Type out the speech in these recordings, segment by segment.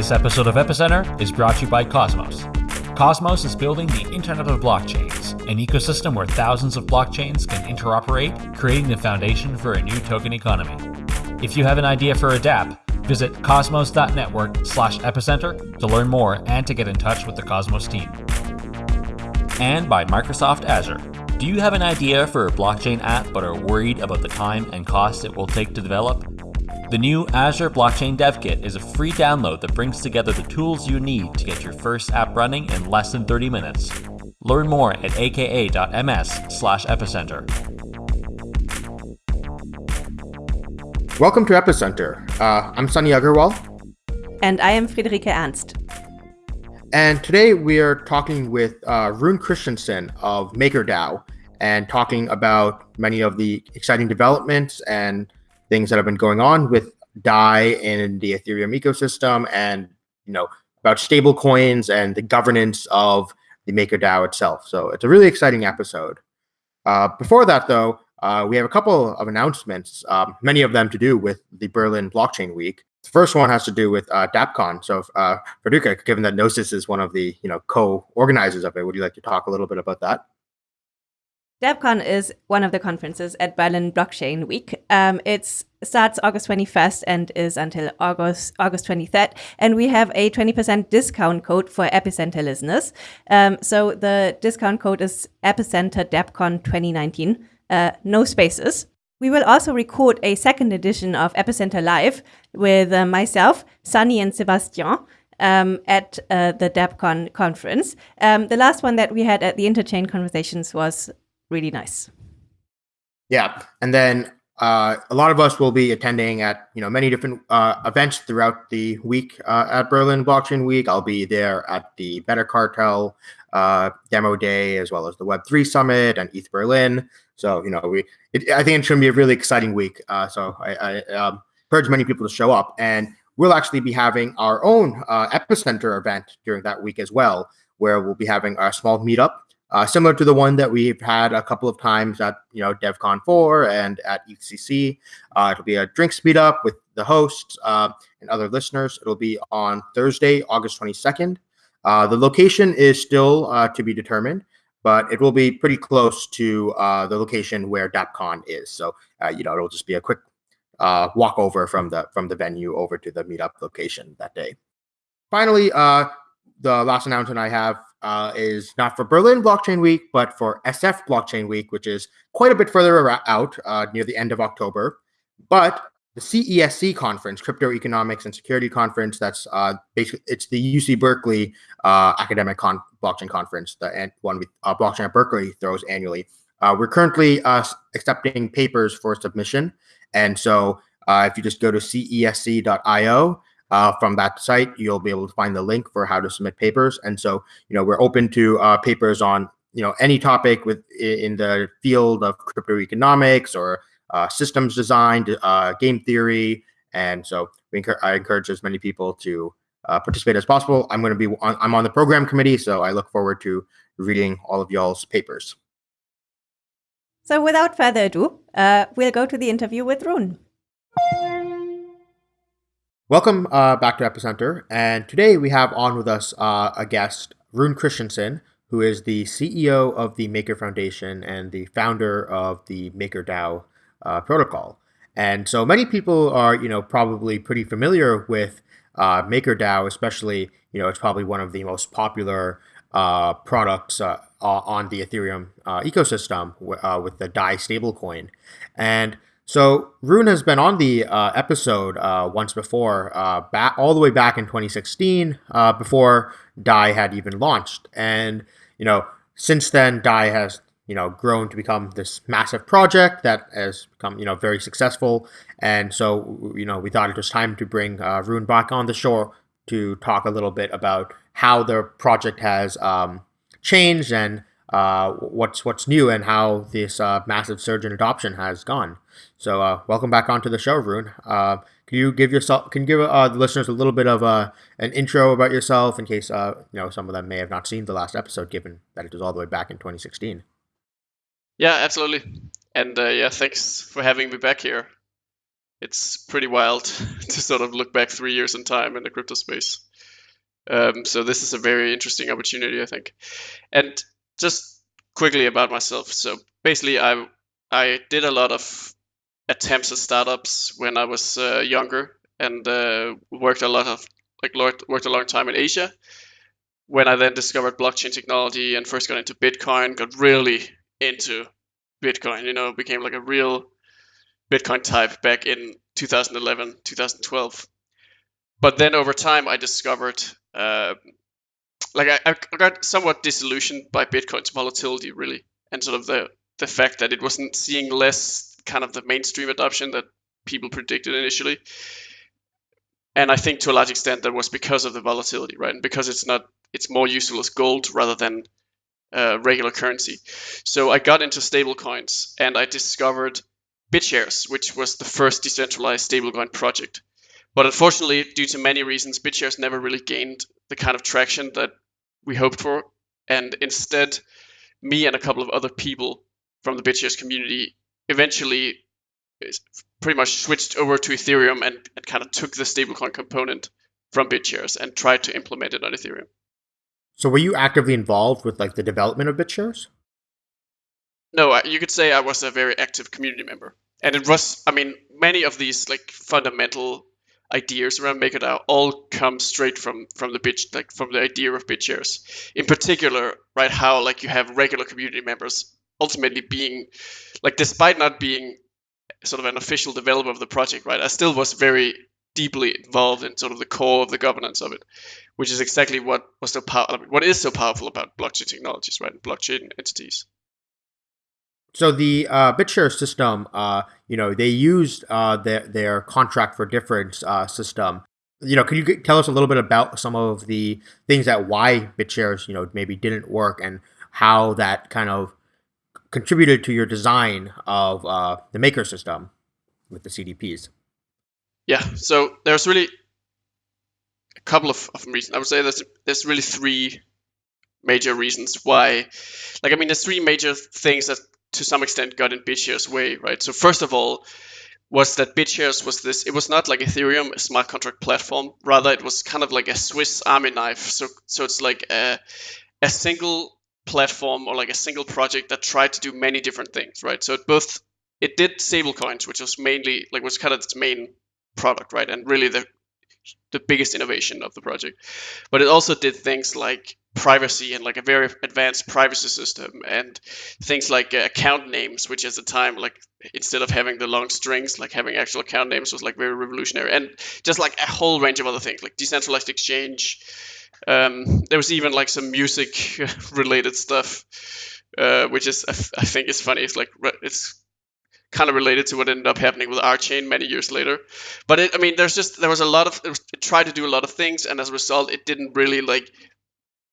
This episode of Epicenter is brought to you by Cosmos. Cosmos is building the Internet of Blockchains, an ecosystem where thousands of blockchains can interoperate, creating the foundation for a new token economy. If you have an idea for a dApp, visit cosmos.network slash epicenter to learn more and to get in touch with the Cosmos team. And by Microsoft Azure. Do you have an idea for a blockchain app but are worried about the time and cost it will take to develop? The new Azure Blockchain Dev Kit is a free download that brings together the tools you need to get your first app running in less than 30 minutes. Learn more at aka.ms slash epicenter. Welcome to Epicenter. Uh, I'm Sunny Agarwal. And I am Friederike Ernst. And today we are talking with uh, Rune Christensen of MakerDAO and talking about many of the exciting developments and things that have been going on with DAI in the Ethereum ecosystem and, you know, about stable coins and the governance of the MakerDAO itself. So it's a really exciting episode. Uh, before that, though, uh, we have a couple of announcements, um, many of them to do with the Berlin Blockchain Week. The first one has to do with uh, DAppCon. So, uh, Friederike, given that Gnosis is one of the you know co-organizers of it, would you like to talk a little bit about that? DAppCon is one of the conferences at Berlin Blockchain Week. Um, it starts August 21st and is until August August 23rd. And we have a 20% discount code for Epicenter listeners. Um, so the discount code is Epicenter DAppCon 2019, uh, no spaces. We will also record a second edition of Epicenter Live with uh, myself, Sunny, and Sebastian. Um, at uh, the DAppCon conference. Um, the last one that we had at the Interchain Conversations was really nice. Yeah, and then uh, a lot of us will be attending at you know many different uh, events throughout the week uh, at Berlin Blockchain Week. I'll be there at the Better Cartel uh, demo day as well as the Web three Summit and ETH Berlin. So you know we, it, I think it's going to be a really exciting week. Uh, so I, I um, encourage many people to show up, and we'll actually be having our own uh, epicenter event during that week as well, where we'll be having a small meetup uh, similar to the one that we've had a couple of times at you know DevCon 4 and at ECC. Uh, it'll be a drinks meetup with the hosts uh, and other listeners. It'll be on Thursday, August 22nd. Uh, the location is still uh, to be determined, but it will be pretty close to uh, the location where DAppCon is. So you know it'll just be a quick walk over from the from the venue over to the meetup location that day. Finally, the last announcement I have uh, is not for Berlin Blockchain Week, but for SF Blockchain Week, which is quite a bit further out uh, near the end of October. But the CESC conference, Crypto Economics and Security Conference, that's uh, basically it's the UC Berkeley uh, academic con- blockchain conference, the one with uh, blockchain at Berkeley throws annually. Uh, we're currently accepting papers for submission, and so if you just go to cesc.io uh, from that site, you'll be able to find the link for how to submit papers. And so, you know, we're open to uh, papers on, you know, any topic with in the field of crypto economics or uh, systems design, uh, game theory. And so we I encourage as many people to uh, participate as possible. I'm going to be on, I'm on the program committee, so I look forward to reading all of y'all's papers. So without further ado, uh, we'll go to the interview with Rune. Welcome uh, back to Epicenter. And today we have on with us uh, a guest, Rune Christensen, who is the CEO of the Maker Foundation and the founder of the MakerDAO uh, protocol. And so many people are, you know, probably pretty familiar with uh, MakerDAO, especially, you know, it's probably one of the most popular uh, products uh, on the Ethereum ecosystem with the DAI stablecoin. And so Rune has been on the uh, episode uh, once before, uh, back all the way back in 2016, uh, before DAI had even launched, and you know since then DAI has you know grown to become this massive project that has become you know very successful, and so you know we thought it was time to bring uh, Rune back on the show to talk a little bit about how the project has um, changed and uh, what's what's new and how this massive surge in adoption has gone. So, uh, welcome back onto the show, Rune. Uh, can you give yourself can you give uh, the listeners a little bit of uh, an intro about yourself in case you know some of them may have not seen the last episode, given that it was all the way back in 2016? Yeah, absolutely. And yeah, thanks for having me back here. it's pretty wild to sort of look back three years in time in the crypto space. Um, so this is a very interesting opportunity, I think. And just quickly about myself. So basically, I I did a lot of attempts at startups when I was uh, younger, and uh, worked a lot of like worked a long time in Asia. When I then discovered blockchain technology and first got into Bitcoin, got really into Bitcoin. You know, became like a real Bitcoin type back in 2011, 2012. But then over time, I discovered, uh, like, I, I got somewhat disillusioned by Bitcoin's volatility, really, and sort of the the fact that it wasn't seeing less kind of the mainstream adoption that people predicted initially. And I think to a large extent that was because of the volatility, right? And because it's not, it's more useful as gold rather than uh, regular currency. So I got into stablecoins and I discovered BitShares, which was the first decentralized stablecoin project. But unfortunately, due to many reasons, BitShares never really gained the kind of traction that we hoped for. And instead, me and a couple of other people from the BitShares community eventually pretty much switched over to Ethereum and, and kind of took the stablecoin component from BitShares and tried to implement it on Ethereum. So were you actively involved with like the development of BitShares? No, you could say I was a very active community member, and it was. I mean, many of these like fundamental ideas around MakerDAO all come straight from from the bit like from the idea of BitShares. In particular, right, how like you have regular community members ultimately being like, despite not being sort of an official developer of the project, right, I still was very deeply involved in sort of the core of the governance of it which is exactly what was so power, what is so powerful about blockchain technologies, right? Blockchain entities. So the uh, BitShare system, uh, you know, they used uh, their their contract for difference uh, system. You know, can you tell us a little bit about some of the things that why BitShares, you know, maybe didn't work and how that kind of contributed to your design of uh, the maker system with the CDPs? Yeah, so there's really a couple of, of reasons. I would say there's there's really three major reasons why. Like I mean, there's three major things that to some extent got in BitShares' way, right? So first of all, was that BitShares was this. It was not like Ethereum, a smart contract platform. Rather, it was kind of like a Swiss Army knife. So so it's like a a single platform or like a single project that tried to do many different things, right? So it both it did stablecoins, which was mainly like was kind of its main product, right? And really the the biggest innovation of the project. But it also did things like privacy and like a very advanced privacy system and things like uh, account names which at the time like instead of having the long strings like having actual account names was like very revolutionary and just like a whole range of other things like decentralized exchange um, there was even like some music related stuff uh, which is I think is funny it's like it's kind of related to what ended up happening with RChain many years later. But it, I mean, there's just there was a lot of it, tried to do a lot of things, and as a result, it didn't really like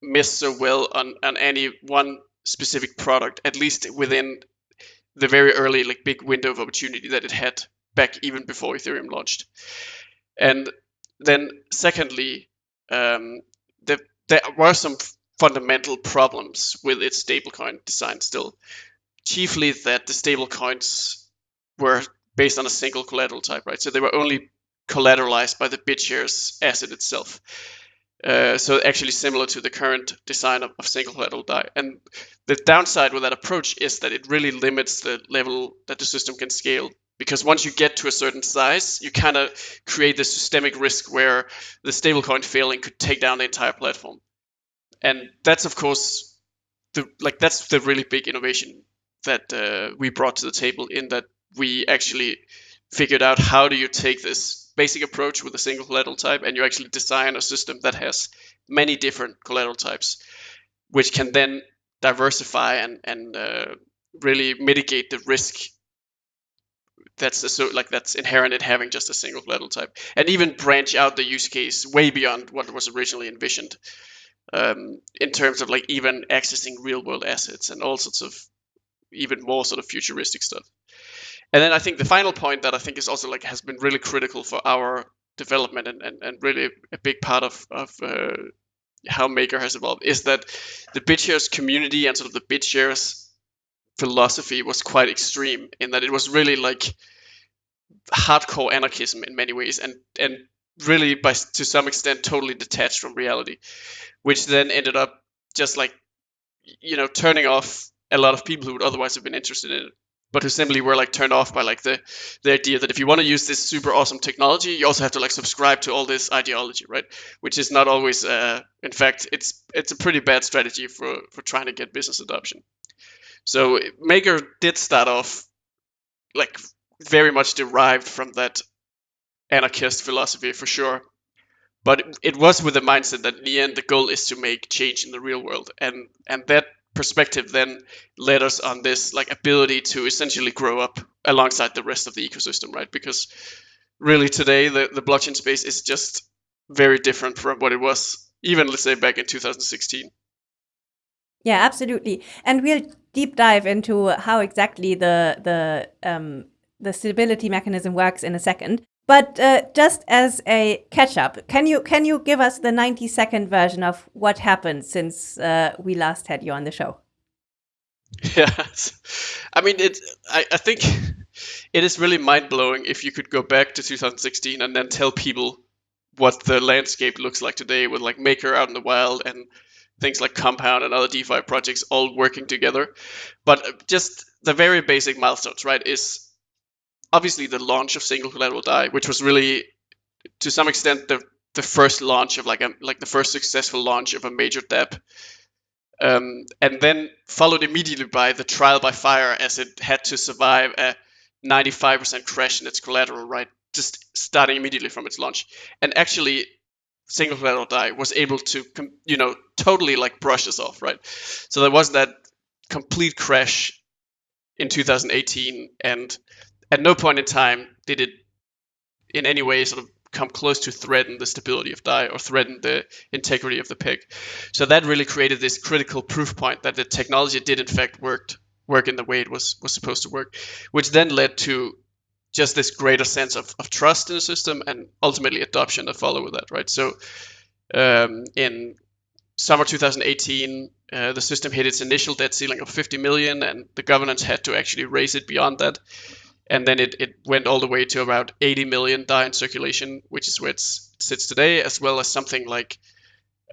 miss so well on on any one specific product, at least within the very early like big window of opportunity that it had back even before Ethereum launched. And then secondly, um, there were some fundamental problems with its stablecoin design still. Chiefly that the stablecoins were based on a single collateral type, right? So they were only collateralized by the BitShares asset itself. Uh, so actually similar to the current design of, of, single collateral DAI. And the downside with that approach is that it really limits the level that the system can scale. Because once you get to a certain size, you kind of create this systemic risk where the stablecoin failing could take down the entire platform. And that's of course the like that's the really big innovation that uh, we brought to the table in that we actually figured out how do you take this basic approach with a single collateral type and you actually design a system that has many different collateral types, which can then diversify and, and uh, really mitigate the risk that's so like that's inherent in having just a single collateral type, and even branch out the use case way beyond what was originally envisioned, um, in terms of like even accessing real world assets and all sorts of even more sort of futuristic stuff. And then I think the final point that I think is also like has been really critical for our development and, and, and really a big part of, of uh, how Maker has evolved is that the BitShares community and sort of the BitShares philosophy was quite extreme in that it was really like hardcore anarchism in many ways, and and really by to some extent totally detached from reality, which then ended up just like you know turning off a lot of people who would otherwise have been interested in it but who simply were like turned off by like the the idea that if you want to use this super awesome technology you also have to like subscribe to all this ideology right? Which is not always uh, in fact it's it's a pretty bad strategy for for trying to get business adoption so maker did start off like very much derived from that anarchist philosophy for sure. But it was with the mindset that in the end the goal is to make change in the real world. And and that perspective then led us on this like ability to essentially grow up alongside the rest of the ecosystem right? Because really today the, the blockchain space is just very different from what it was even let's say back in 2016 yeah absolutely and we'll deep dive into how exactly the the um, the stability mechanism works in a second but uh, just as a catch up, can you can you give us the 90 second version of what happened since uh, we last had you on the show? Yes, I mean it. I, I think it is really mind blowing if you could go back to 2016 and then tell people what the landscape looks like today with like Maker out in the wild and things like Compound and other DeFi projects all working together. But just the very basic milestones, right? Is obviously the launch of single collateral DAI, which was really to some extent the the first launch of like a like the first successful launch of a major DApp. Um, and then followed immediately by the trial by fire as it had to survive a 95% crash in its collateral, right? Just starting immediately from its launch. And actually, single collateral DAI was able to, you know, totally like brush us off, right? So there was that complete crash in 2018, and at no point in time did it in any way sort of come close to threaten the stability of DAI or threaten the integrity of the peg. So that really created this critical proof point that the technology did in fact worked work in the way it was was supposed to work, which then led to just this greater sense of, of trust in the system and ultimately adoption that follow with that, right? So um, in summer 2018, uh, the system hit its initial debt ceiling of 50 million, and the governance had to actually raise it beyond that and then it, it went all the way to about 80 million DAI in circulation, which is where it sits today, as well as something like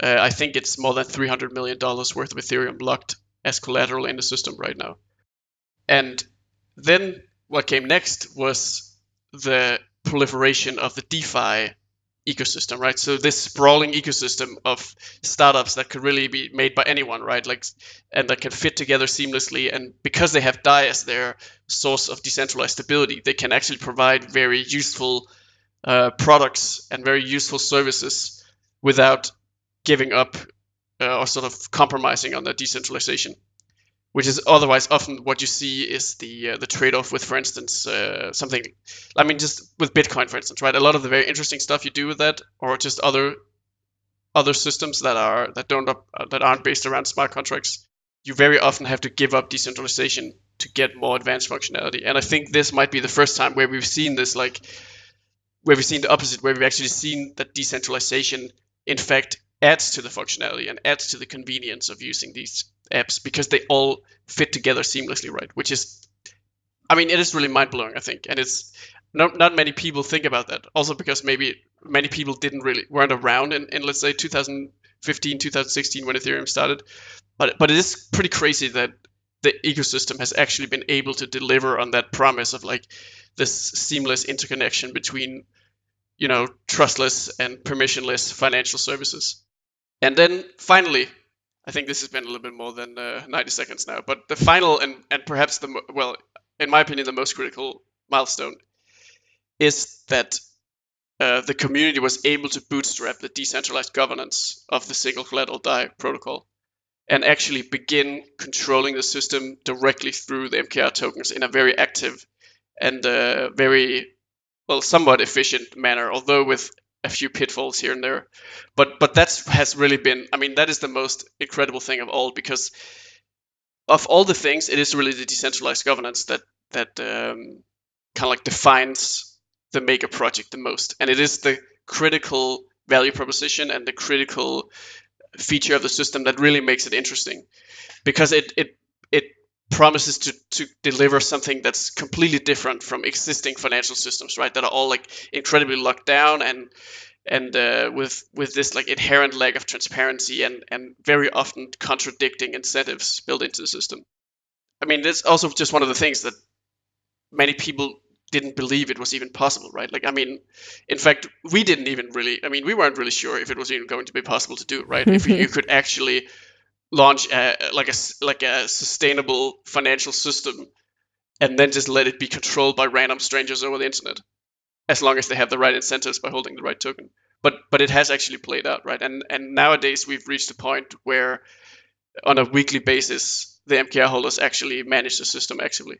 uh, I think it's more than 300 million dollars worth of Ethereum locked as collateral in the system right now. And then what came next was the proliferation of the DeFi ecosystem, right? So this sprawling ecosystem of startups that could really be made by anyone, right? Like, and that can fit together seamlessly. And because they have DAI as their source of decentralized stability, they can actually provide very useful uh, products and very useful services without giving up uh, or sort of compromising on their decentralization which is otherwise often what you see is the uh, the trade-off with, for instance, uh, something. I mean, just with Bitcoin, for instance, right? A lot of the very interesting stuff you do with that, or just other other systems that are that don't uh, that aren't based around smart contracts, you very often have to give up decentralization to get more advanced functionality. And I think this might be the first time where we've seen this, like where we've seen the opposite, where we've actually seen that decentralization, in fact, adds to the functionality and adds to the convenience of using these apps because they all fit together seamlessly, right? Which is, I mean, it is really mind blowing, I think, and it's not not many people think about that. Also because maybe many people didn't really weren't around in, in let's say 2015, 2016 when Ethereum started, but but it is pretty crazy that the ecosystem has actually been able to deliver on that promise of like this seamless interconnection between you know trustless and permissionless financial services and then finally I think this has been a little bit more than uh, 90 seconds now. But the final and, and perhaps the, well, in my opinion, the most critical milestone is that uh, the community was able to bootstrap the decentralized governance of the single collateral DAI protocol and actually begin controlling the system directly through the MKR tokens in a very active and uh, very, well, somewhat efficient manner, although with a few pitfalls here and there. But but that has really been I mean that is the most incredible thing of all because of all the things it is really the decentralized governance that that um, kind of like defines the Maker project the most and it is the critical value proposition and the critical feature of the system that really makes it interesting because it it it promises to to deliver something that's completely different from existing financial systems, right? That are all like incredibly locked down and and uh, with with this like inherent lack of transparency and and very often contradicting incentives built into the system. I mean, that's also just one of the things that many people didn't believe it was even possible, right? Like, I mean, in fact, we didn't even really. I mean, we weren't really sure if it was even going to be possible to do, right? if you could actually launch a, like a like a sustainable financial system and then just let it be controlled by random strangers over the internet as long as they have the right incentives by holding the right token. But but it has actually played out right? And and nowadays we've reached a point where on a weekly basis the mkr holders actually manage the system actively.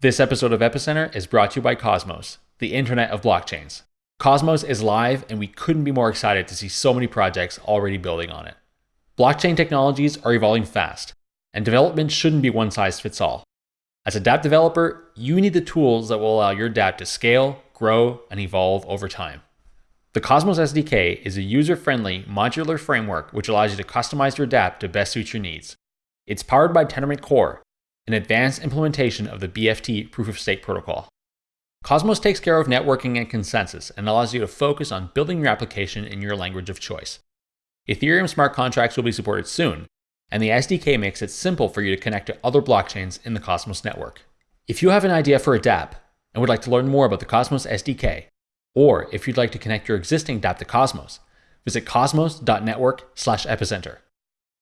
This episode of epicenter is brought to you by cosmos the internet of blockchains Cosmos is live, and we couldn't be more excited to see so many projects already building on it. Blockchain technologies are evolving fast, and development shouldn't be one size fits all. As a dApp developer, you need the tools that will allow your dApp to scale, grow, and evolve over time. The Cosmos SDK is a user friendly, modular framework which allows you to customize your dApp to best suit your needs. It's powered by Tendermint Core, an advanced implementation of the BFT proof of stake protocol. Cosmos takes care of networking and consensus and allows you to focus on building your application in your language of choice. Ethereum smart contracts will be supported soon, and the SDK makes it simple for you to connect to other blockchains in the Cosmos network. If you have an idea for a dApp and would like to learn more about the Cosmos SDK, or if you'd like to connect your existing dApp to Cosmos, visit cosmos.network/epicenter.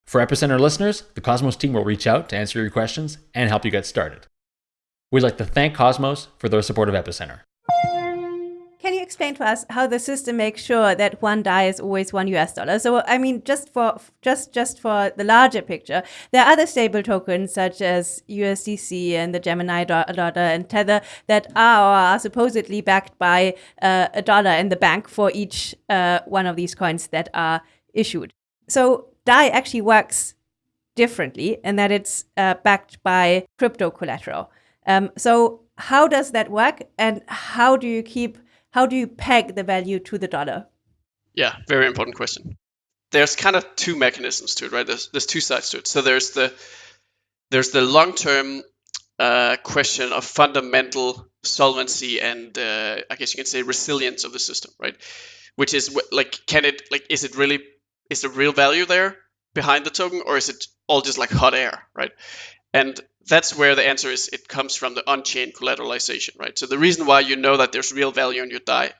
For Epicenter listeners, the Cosmos team will reach out to answer your questions and help you get started. We'd like to thank Cosmos for their support of Epicenter. Can you explain to us how the system makes sure that one DAI is always one US dollar? So, I mean, just for just just for the larger picture, there are other stable tokens such as USDC and the Gemini dollar and Tether that are, are supposedly backed by uh, a dollar in the bank for each uh, one of these coins that are issued. So, DAI actually works differently in that it's uh, backed by crypto collateral. Um, so how does that work, and how do you keep how do you peg the value to the dollar? Yeah, very important question. There's kind of two mechanisms to it, right? There's there's two sides to it. So there's the there's the long term uh, question of fundamental solvency and uh, I guess you can say resilience of the system, right? Which is like, can it like is it really is the real value there behind the token, or is it all just like hot air, right? And that's where the answer is it comes from the on-chain collateralization, right? So the reason why you know that there's real value in your DAI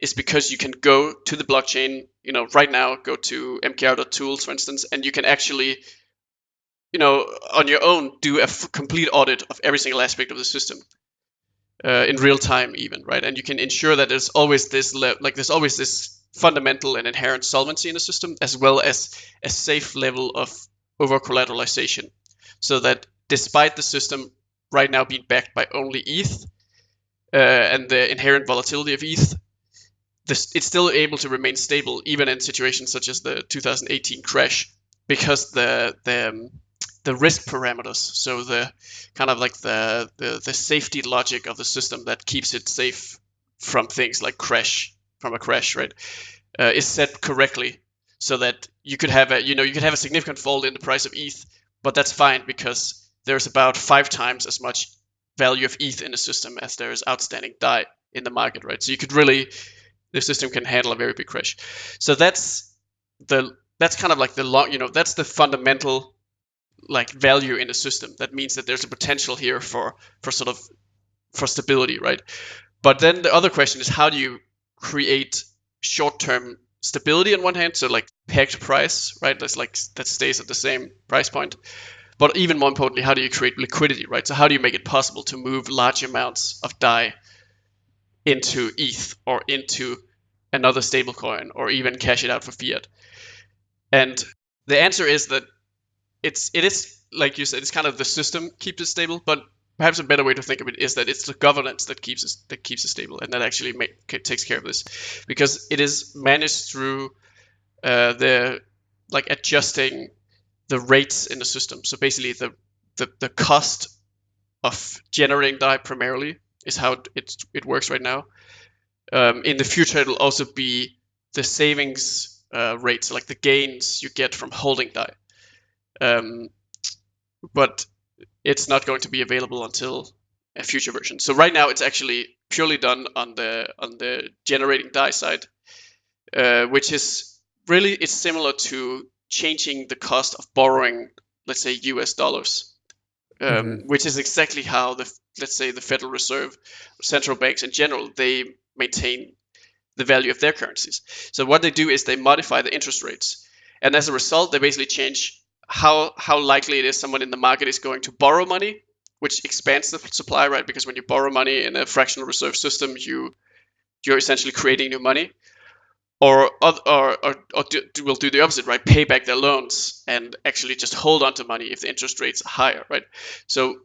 is because you can go to the blockchain, you know, right now, go to mkr.tools, for instance, and you can actually, you know, on your own, do a complete audit of every single aspect of the system uh, in real time, even, right? And you can ensure that there's always this, like, there's always this fundamental and inherent solvency in the system, as well as a safe level of over collateralization, so that despite the system right now being backed by only ETH uh, and the inherent volatility of ETH, this, it's still able to remain stable even in situations such as the 2018 crash because the the um, the risk parameters, so the kind of like the, the the safety logic of the system that keeps it safe from things like crash from a crash, right, uh, is set correctly so that you could have a you know you could have a significant fall in the price of ETH, but that's fine because there's about five times as much value of ETH in the system as there is outstanding DAI in the market, right? So you could really, the system can handle a very big crash. So that's the that's kind of like the long, you know, that's the fundamental like value in the system. That means that there's a potential here for for sort of for stability, right? But then the other question is how do you create short-term stability on one hand, so like pegged price, right? That's like that stays at the same price point. But even more importantly, how do you create liquidity, right? So how do you make it possible to move large amounts of DAI into ETH or into another stablecoin or even cash it out for fiat? And the answer is that it's it is like you said, it's kind of the system keeps it stable, but perhaps a better way to think of it is that it's the governance that keeps it that keeps it stable and that actually make, takes care of this because it is managed through uh, the like adjusting the rates in the system. So basically, the the, the cost of generating DAI primarily is how it it works right now. Um, in the future, it'll also be the savings uh, rates, like the gains you get from holding DAI. Um, but it's not going to be available until a future version. So right now it's actually purely done on the on the generating Dai side, uh, which is really it's similar to changing the cost of borrowing, let's say US dollars, um, mm-hmm. which is exactly how the let's say the Federal Reserve, central banks in general, they maintain the value of their currencies. So what they do is they modify the interest rates, and as a result, they basically change how how likely it is someone in the market is going to borrow money, which expands the supply, right? Because when you borrow money in a fractional reserve system, you you're essentially creating new money, or or or, or do, will do the opposite, right? Pay back their loans and actually just hold on to money if the interest rates are higher, right? So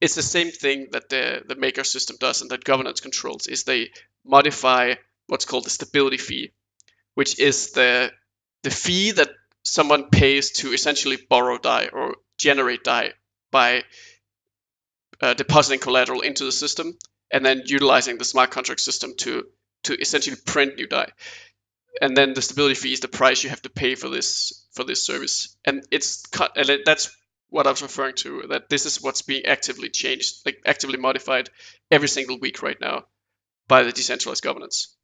it's the same thing that the the maker system does and that governance controls is they modify what's called the stability fee, which is the the fee that someone pays to essentially borrow Dai or generate Dai by uh, depositing collateral into the system and then utilizing the smart contract system to to essentially print new Dai. And then the stability fee is the price you have to pay for this for this service. And it's cut and that's what I was referring to. That this is what's being actively changed, like actively modified every single week right now by the decentralized governance.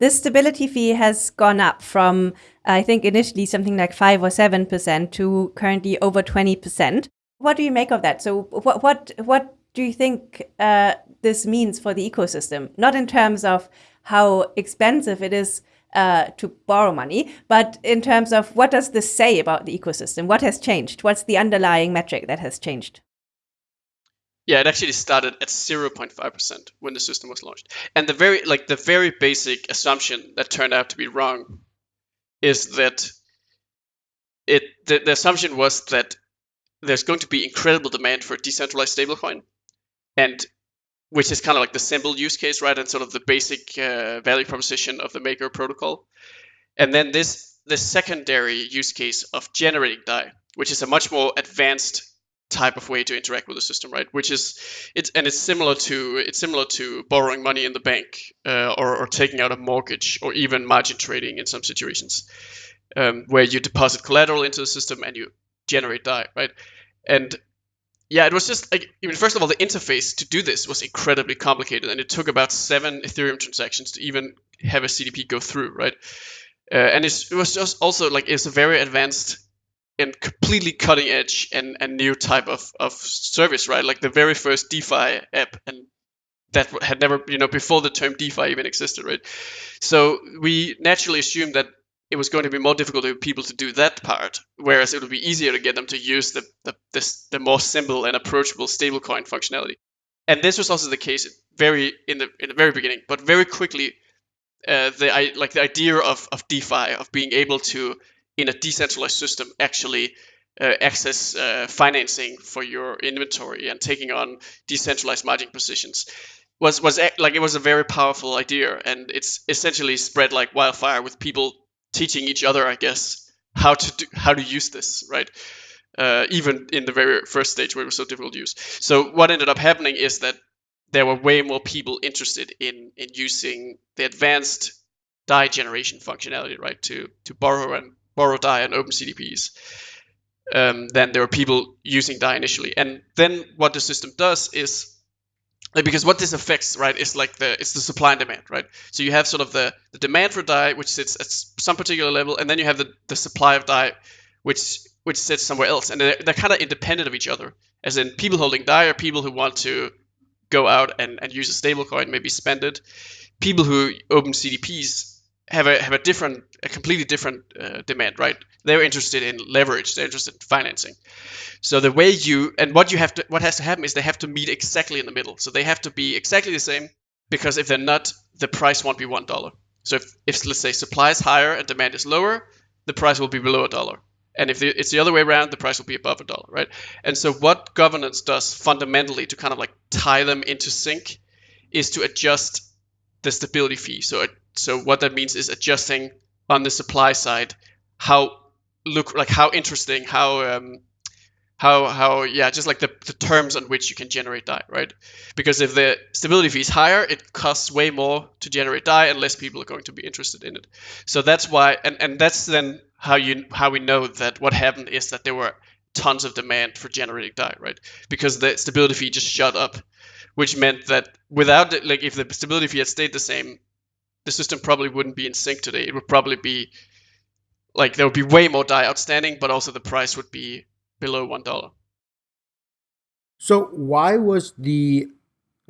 This stability fee has gone up from, I think, initially something like 5 or 7% to currently over 20%. What do you make of that? So, what, what, what do you think uh, this means for the ecosystem? Not in terms of how expensive it is uh, to borrow money, but in terms of what does this say about the ecosystem? What has changed? What's the underlying metric that has changed? Yeah, it actually started at 0.5% when the system was launched. And the very like the very basic assumption that turned out to be wrong is that it the, the assumption was that there's going to be incredible demand for decentralized stablecoin and which is kind of like the simple use case, right? And sort of the basic uh, value proposition of the Maker protocol. And then this the secondary use case of generating DAI, which is a much more advanced type of way to interact with the system, right? Which is it's and it's similar to it's similar to borrowing money in the bank uh, or, or taking out a mortgage or even margin trading in some situations, um, where you deposit collateral into the system and you generate DAI, right? And yeah, it was just like I mean, first of all, the interface to do this was incredibly complicated, and it took about seven Ethereum transactions to even have a CDP go through, right? Uh, and it was just also like it's a very advanced and completely cutting edge and, and new type of, of service, right? Like the very first DeFi app and that had never, you know, before the term DeFi even existed, right? So we naturally assumed that it was going to be more difficult for people to do that part, whereas it would be easier to get them to use the the, the, the more simple and approachable stablecoin functionality. And this was also the case very in the in the very beginning, but very quickly, uh, the like the idea of of DeFi of being able to in a decentralized system actually uh, access uh, financing for your inventory and taking on decentralized margin positions was was like it was a very powerful idea and it's essentially spread like wildfire with people teaching each other i guess how to do, how to use this right? Uh, even in the very first stage where it was so difficult to use. So what ended up happening is that there were way more people interested in in using the advanced DAI generation functionality right? To to borrow and borrow DAI and open CDPs, um, then there were people using DAI initially. And then what the system does is like because what this affects right is like the it's the supply and demand right? So you have sort of the the demand for Dai which sits at some particular level and then you have the, the supply of Dai which which sits somewhere else. And they're, they're kind of independent of each other. As in people holding Dai are people who want to go out and, and use a stablecoin maybe spend it. People who open cdps have a have a different, a completely different uh, demand, right? They're interested in leverage. They're interested in financing. So the way you and what you have to, what has to happen is they have to meet exactly in the middle. So they have to be exactly the same because if they're not, the price won't be one dollar. So if, if let's say supply is higher and demand is lower, the price will be below a dollar. And if it's the other way around, the price will be above a dollar, right? And so what governance does fundamentally to kind of like tie them into sync is to adjust the stability fee. So so what that means is adjusting on the supply side how look like how interesting, how um, how how yeah, just like the, the terms on which you can generate Dai, right? Because if the stability fee is higher, it costs way more to generate Dai, and less people are going to be interested in it. So that's why, and and that's then how you how we know that what happened is that there were tons of demand for generating DAI, right? Because the stability fee just shot up, which meant that without it, like if the stability fee had stayed the same, the system probably wouldn't be in sync today. It would probably be like there would be way more DAI outstanding, but also the price would be below one dollar. So why was the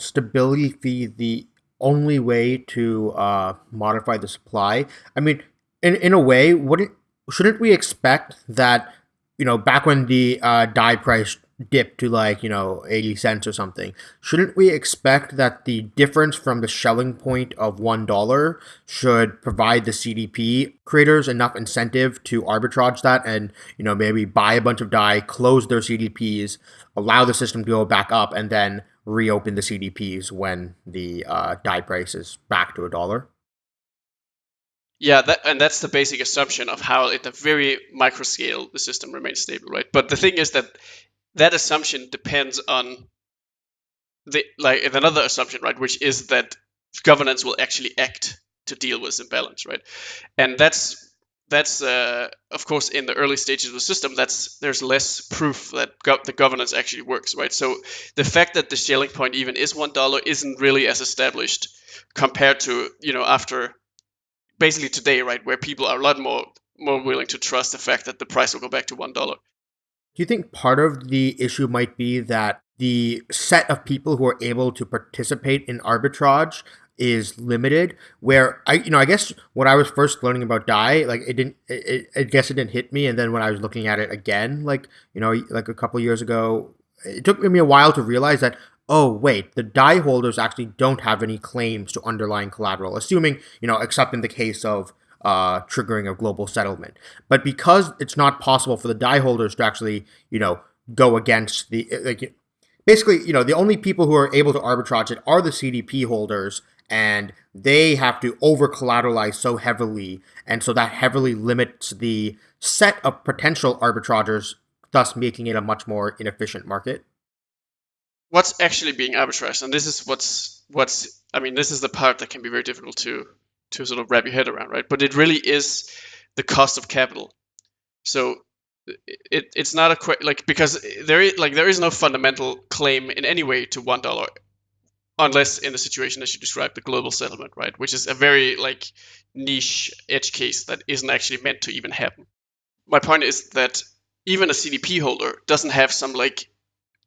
stability fee the only way to uh, modify the supply? I mean, in in a way, wouldn't shouldn't we expect that you know back when the uh, DAI price dip to like you know 80 cents or something shouldn't we expect that the difference from the Schelling point of one dollar should provide the cdp creators enough incentive to arbitrage that and you know maybe buy a bunch of DAI close their cdps allow the system to go back up and then reopen the cdps when the uh, DAI price is back to a dollar yeah, that, and that's the basic assumption of how, at the very micro scale, the system remains stable, right? But the thing is that that assumption depends on the like another assumption, right, which is that governance will actually act to deal with imbalance, right? And that's that's uh, of course in the early stages of the system. That's there's less proof that go- the governance actually works, right? So the fact that the Schelling point even is one dollar isn't really as established compared to you know after basically today, right, where people are a lot more more willing to trust the fact that the price will go back to one dollar. Do you think part of the issue might be that the set of people who are able to participate in arbitrage is limited? Where I, you know, I guess when I was first learning about DAI, like it didn't, it, I guess it didn't hit me, and then when I was looking at it again, like you know, like a couple years ago, it took me a while to realize that oh wait the DAI holders actually don't have any claims to underlying collateral assuming you know except in the case of uh, triggering a global settlement. But because it's not possible for the DAI holders to actually, you know, go against the like, basically, you know, the only people who are able to arbitrage it are the CDP holders, and they have to over collateralize so heavily, and so that heavily limits the set of potential arbitragers, thus making it a much more inefficient market. What's actually being arbitraged, and this is what's what's I mean, this is the part that can be very difficult to to sort of wrap your head around, right? But it really is the cost of capital. So it, it's not a que- like because there is like there is no fundamental claim in any way to one dollar unless in the situation as you described the global settlement right which is a very like niche edge case that isn't actually meant to even happen my point is that even a cdp holder doesn't have some like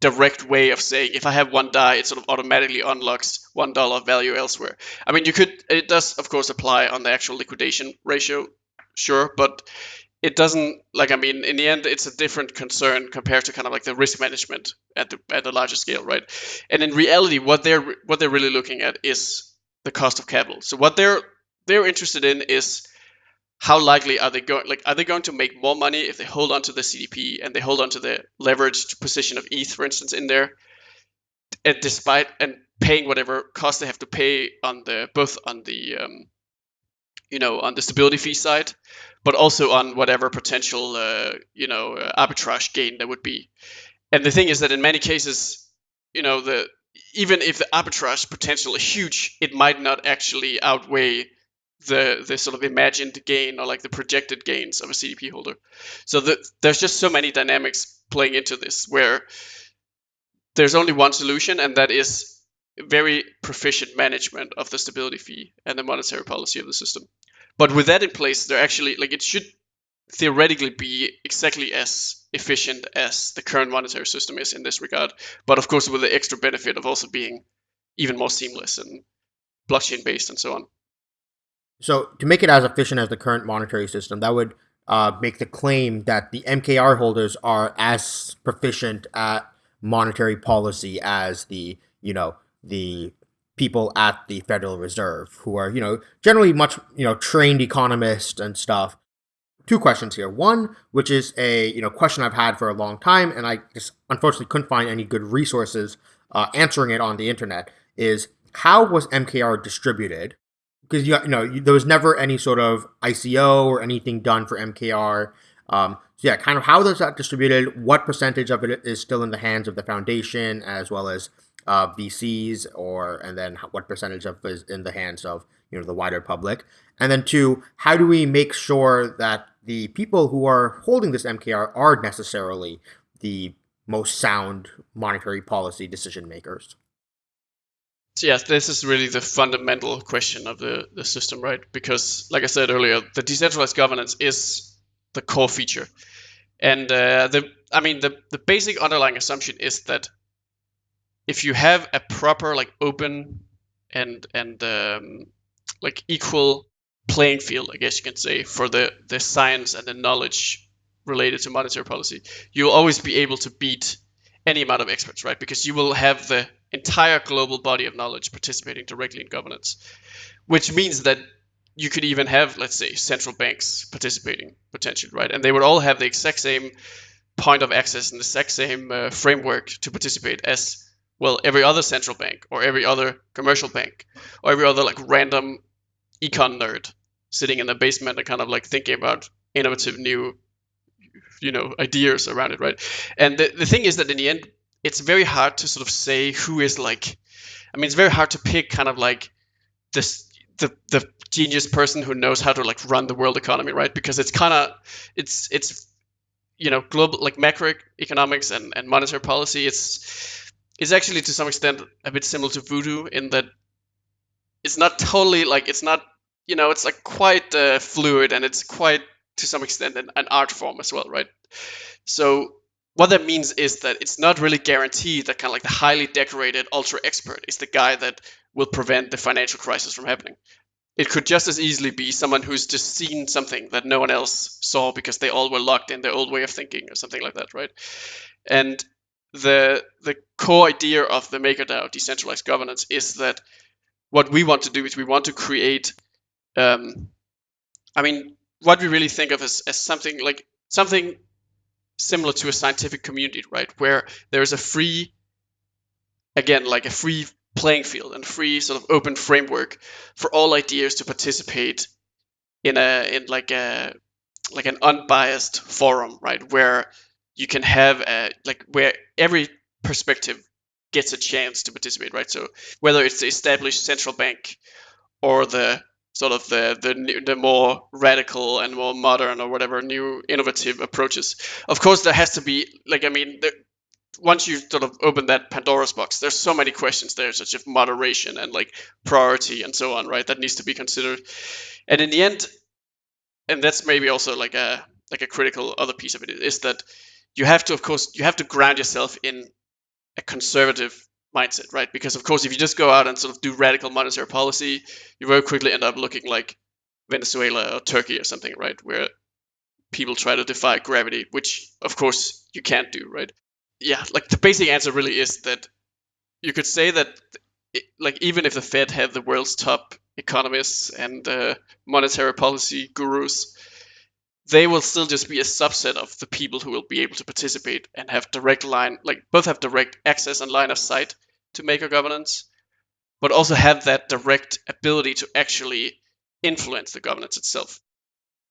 direct way of saying if I have one DAI, it sort of automatically unlocks one dollar value elsewhere. I mean, you could it does of course apply on the actual liquidation ratio, sure, but it doesn't like I mean in the end it's a different concern compared to kind of like the risk management at the at the larger scale, right? And in reality, what they're what they're really looking at is the cost of capital. So what they're they're interested in is how likely are they going like are they going to make more money if they hold on to the cdp and they hold on to the leveraged position of eth for instance in there and despite and paying whatever cost they have to pay on the both on the um, you know on the stability fee side but also on whatever potential uh, you know uh, arbitrage gain there would be. And the thing is that in many cases you know the even if the arbitrage potential is huge it might not actually outweigh the the sort of imagined gain or like the projected gains of a CDP holder. So the, there's just so many dynamics playing into this where there's only one solution, and that is very proficient management of the stability fee and the monetary policy of the system. But with that in place, there actually like it should theoretically be exactly as efficient as the current monetary system is in this regard. But of course, with the extra benefit of also being even more seamless and blockchain based and so on. So to make it as efficient as the current monetary system, that would uh, make the claim that the MKR holders are as proficient at monetary policy as the you know the people at the Federal Reserve, who are you know generally much you know trained economists and stuff. Two questions here. One, which is a you know question I've had for a long time, and I just unfortunately couldn't find any good resources uh, answering it on the internet. Is how was MKR distributed? Because you, you know you, there was never any sort of ICO or anything done for MKR. Um, so yeah, kind of how is that distributed? What percentage of it is still in the hands of the foundation as well as uh, VCs, or and then what percentage of is in the hands of you know the wider public? And then two, how do we make sure that the people who are holding this MKR are necessarily the most sound monetary policy decision makers. So yes, this is really the fundamental question of the, the system, right? Because, like I said earlier, the decentralized governance is the core feature, and uh, the I mean the the basic underlying assumption is that if you have a proper like open and and um, like equal playing field, I guess you can say, for the the science and the knowledge related to monetary policy, you'll always be able to beat any amount of experts, right? Because you will have the entire global body of knowledge participating directly in governance, which means that you could even have, let's say, central banks participating potentially, right? And they would all have the exact same point of access and the exact same uh, framework to participate as well every other central bank or every other commercial bank or every other like random econ nerd sitting in the basement and kind of like thinking about innovative new you know ideas around it right? And the, the thing is that in the end it's very hard to sort of say who is like i mean it's very hard to pick kind of like this the the genius person who knows how to like run the world economy right? Because it's kind of it's it's you know global like macroeconomics and, and monetary policy it's it's actually to some extent a bit similar to voodoo in that it's not totally like it's not you know it's like quite uh, fluid and it's quite to some extent an, an art form as well, right? So what that means is that it's not really guaranteed that kind of like the highly decorated ultra expert is the guy that will prevent the financial crisis from happening. It could just as easily be someone who's just seen something that no one else saw because they all were locked in their old way of thinking or something like that, right? And the the core idea of the MakerDAO decentralized governance is that what we want to do is we want to create um, I mean, what we really think of as, as something like something similar to a scientific community, right? Where there's a free, again, like a free playing field and free sort of open framework for all ideas to participate in a in like a like an unbiased forum, right? Where you can have a like where every perspective gets a chance to participate, right? So whether it's the established central bank or the sort of the the the more radical and more modern or whatever new innovative approaches. Of course, there has to be like I mean, once you sort of open that Pandora's box, there's so many questions there, such as moderation and like priority and so on, right? That needs to be considered. And in the end, and that's maybe also like a like a critical other piece of it is that you have to, of course, you have to ground yourself in a conservative mindset, right? Because of course, if you just go out and sort of do radical monetary policy, you very quickly end up looking like Venezuela or Turkey or something, right? Where people try to defy gravity, which of course you can't do, right? Yeah, like the basic answer really is that you could say that, it, like even if the Fed had the world's top economists and uh, monetary policy gurus, they will still just be a subset of the people who will be able to participate and have direct line, like both have direct access and line of sight to maker governance, but also have that direct ability to actually influence the governance itself.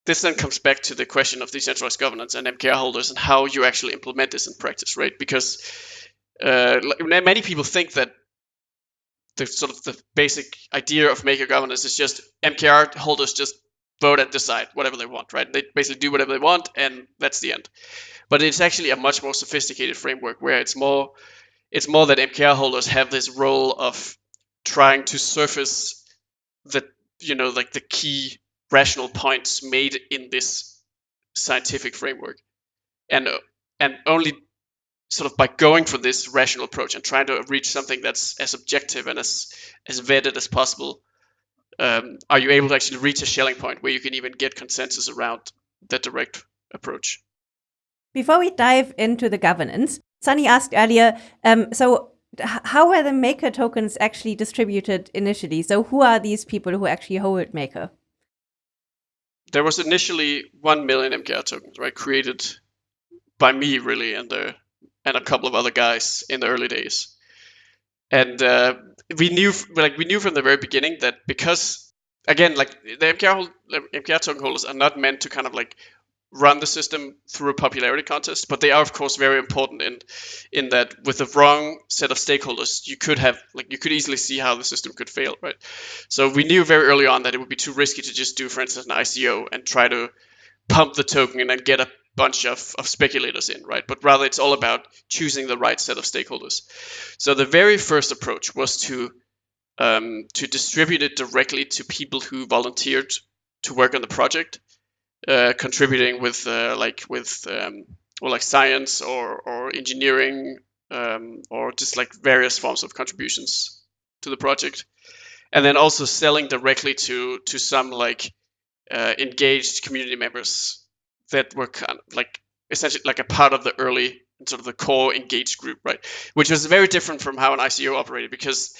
This then comes back to the question of decentralized governance and MKR holders and how you actually implement this in practice, right? Because uh, many people think that the sort of the basic idea of maker governance is just MKR holders just vote and decide whatever they want, right? They basically do whatever they want, and that's the end. But it's actually a much more sophisticated framework where it's more it's more that MKR holders have this role of trying to surface the you know like the key rational points made in this scientific framework, and and only sort of by going for this rational approach and trying to reach something that's as objective and as as vetted as possible um, are you able to actually reach a Schelling point where you can even get consensus around that direct approach? Before we dive into the governance, Sunny asked earlier, um, so how were the Maker tokens actually distributed initially? So who are these people who actually hold Maker? There was initially 1 million MKR tokens, right, created by me really and the and a couple of other guys in the early days. And uh, we knew like we knew from the very beginning that because again like the MKR, hold, MKR token holders are not meant to kind of like run the system through a popularity contest, but they are of course very important in in that with the wrong set of stakeholders, you could have like you could easily see how the system could fail, right? So we knew very early on that it would be too risky to just do, for instance, an ICO and try to pump the token and then get a bunch of, of speculators in, right? But rather it's all about choosing the right set of stakeholders. So the very first approach was to um, to distribute it directly to people who volunteered to work on the project, uh, contributing with uh, like with um, or like science or or engineering um, or just like various forms of contributions to the project, and then also selling directly to to some like uh, engaged community members that were kind of like essentially like a part of the early sort of the core engaged group, right? Which was very different from how an ICO operated because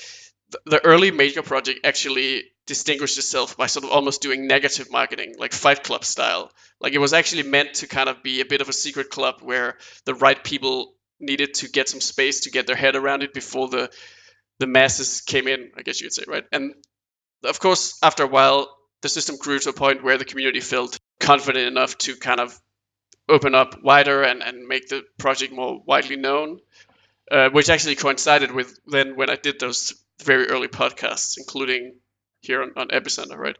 the early Maker project actually distinguished itself by sort of almost doing negative marketing, like Fight Club style. Like it was actually meant to kind of be a bit of a secret club where the right people needed to get some space to get their head around it before the the masses came in, I guess you would say, right? And of course, after a while, the system grew to a point where the community felt confident enough to kind of open up wider and, and make the project more widely known, uh, which actually coincided with then when I did those very early podcasts, including here on, on Epicenter, right?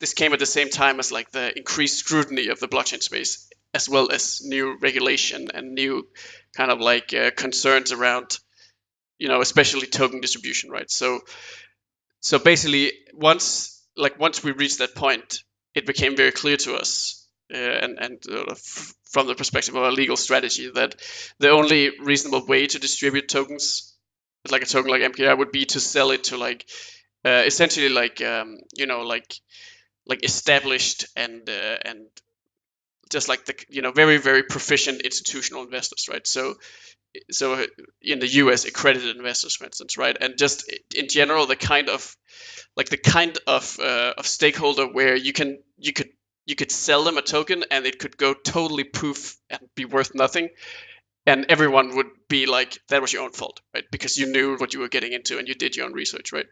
This came at the same time as like the increased scrutiny of the blockchain space, as well as new regulation and new kind of like uh, concerns around, you know, especially token distribution, right? So, so basically, once like once we reached that point, it became very clear to us, uh, and and uh, from the perspective of our legal strategy, that the only reasonable way to distribute tokens like a token like MKR would be to sell it to like uh, essentially like um, you know like like established and uh, and just like the you know very very proficient institutional investors right? So so in the US accredited investors for instance right? And just in general the kind of like the kind of uh, of stakeholder where you can you could you could sell them a token and it could go totally poof and be worth nothing. And everyone would be like that was your own fault right? Because you knew what you were getting into and you did your own research right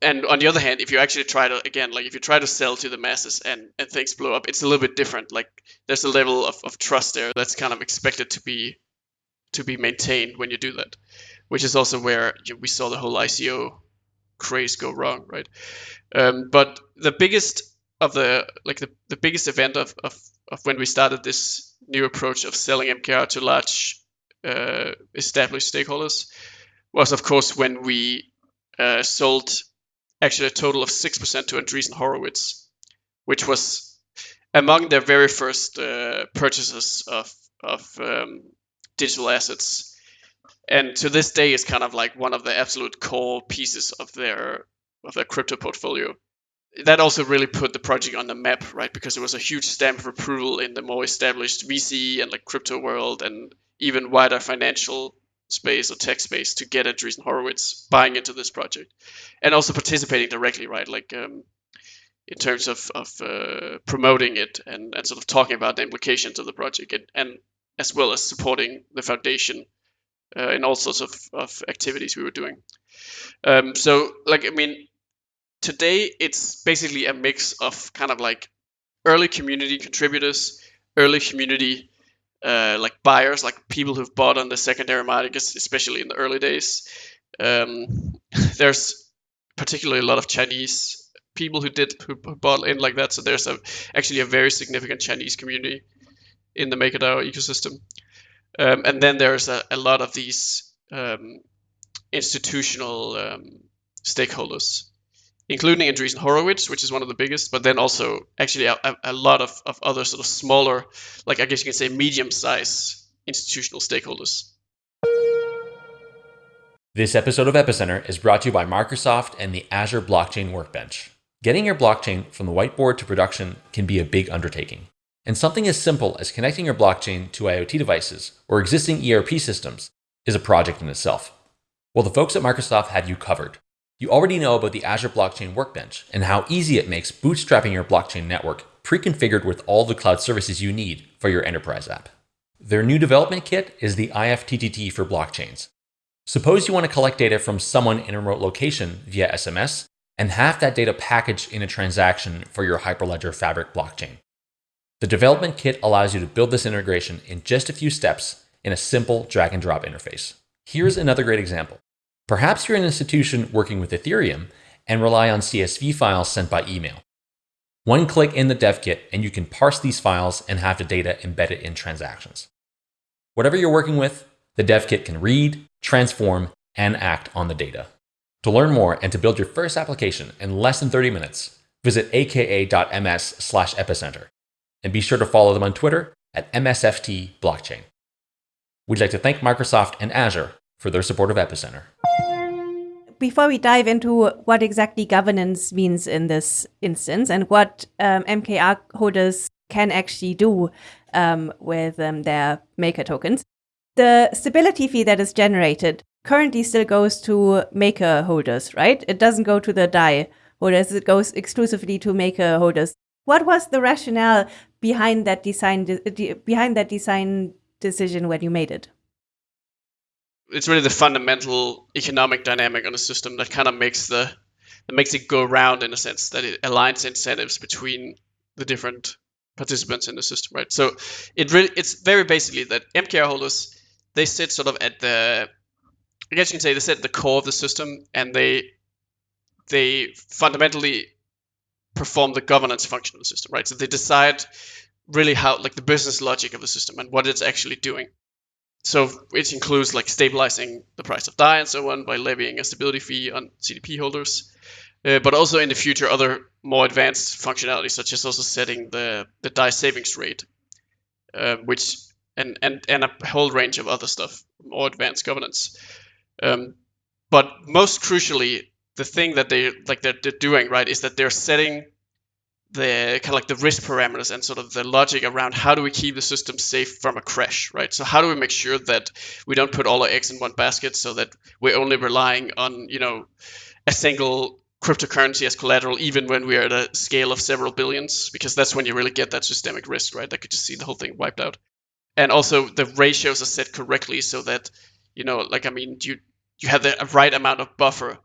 and on the other hand if you actually try to again like if you try to sell to the masses and and things blow up it's a little bit different. Like there's a level of, of trust there that's kind of expected to be to be maintained when you do that which is also where we saw the whole ico craze go wrong right? Um, but the biggest of the like the, the biggest event of, of of when we started this new approach of selling MKR to large uh, established stakeholders was, of course, when we uh, sold actually a total of 6% to Andreessen Horowitz, which was among their very first uh, purchases of, of um, digital assets. And to this day is kind of like one of the absolute core pieces of their of their crypto portfolio that also really put the project on the map, right? Because it was a huge stamp of approval in the more established VC and like crypto world and even wider financial space or tech space to get Andreessen Horowitz buying into this project and also participating directly, right? Like um, in terms of, of uh, promoting it and, and sort of talking about the implications of the project and, and as well as supporting the foundation uh, in all sorts of, of activities we were doing. Um, so, like, I mean, today it's basically a mix of kind of like early community contributors, early community uh, like buyers, like people who've bought on the secondary market, especially in the early days. Um, there's particularly a lot of Chinese people who did who bought in like that. So there's a actually a very significant Chinese community in the MakerDAO ecosystem. Um, and then there's a, a lot of these um, institutional um, stakeholders including Andreessen Horowitz, which is one of the biggest, but then also actually a, a lot of, of other sort of smaller, like I guess you can say medium sized institutional stakeholders. This episode of Epicenter is brought to you by Microsoft and the Azure Blockchain Workbench. Getting your blockchain from the whiteboard to production can be a big undertaking. And something as simple as connecting your blockchain to IoT devices or existing ERP systems is a project in itself. Well, the folks at Microsoft have you covered. You already know about the Azure Blockchain Workbench and how easy it makes bootstrapping your blockchain network pre-configured with all the cloud services you need for your enterprise app. Their new development kit is the IFTTT for blockchains. Suppose you want to collect data from someone in a remote location via SMS and have that data packaged in a transaction for your Hyperledger Fabric blockchain. The development kit allows you to build this integration in just a few steps in a simple drag and drop interface. Here's another great example. Perhaps you're an institution working with Ethereum and rely on CSV files sent by email. One click in the dev kit and you can parse these files and have the data embedded in transactions. Whatever you're working with, the dev kit can read, transform, and act on the data. To learn more and to build your first application in less than 30 minutes, visit aka.ms slash epicenter. And be sure to follow them on Twitter at MSFT Blockchain. We'd like to thank Microsoft and Azure for their support of Epicenter before we dive into what exactly governance means in this instance and what um, MKR holders can actually do um, with um, their maker tokens, the stability fee that is generated currently still goes to maker holders, right? It doesn't go to the DAI holders, it goes exclusively to maker holders. What was the rationale behind that design behind that design decision when you made it? It's really the fundamental economic dynamic on the system that kind of makes the that makes it go around in a sense that it aligns incentives between the different participants in the system, right? So it really it's very basically that MKR holders they sit sort of at the I guess you can say they sit at the core of the system and they they fundamentally perform the governance function of the system, right? So they decide really how like the business logic of the system and what it's actually doing so it includes like stabilizing the price of DAI and so on by levying a stability fee on CDP holders, uh, but also in the future other more advanced functionalities such as also setting the the DAI savings rate, uh, which and and and a whole range of other stuff, more advanced governance. Um, but most crucially, the thing that they like they're, they're doing right is that they're setting the kind of like the risk parameters and sort of the logic around how do we keep the system safe from a crash, right? So how do we make sure that we don't put all our eggs in one basket so that we're only relying on, you know, a single cryptocurrency as collateral, even when we're at a scale of several billions, because that's when you really get that systemic risk, right? That could just see the whole thing wiped out. And also the ratios are set correctly so that, you know, like I mean, you you have the right amount of buffer,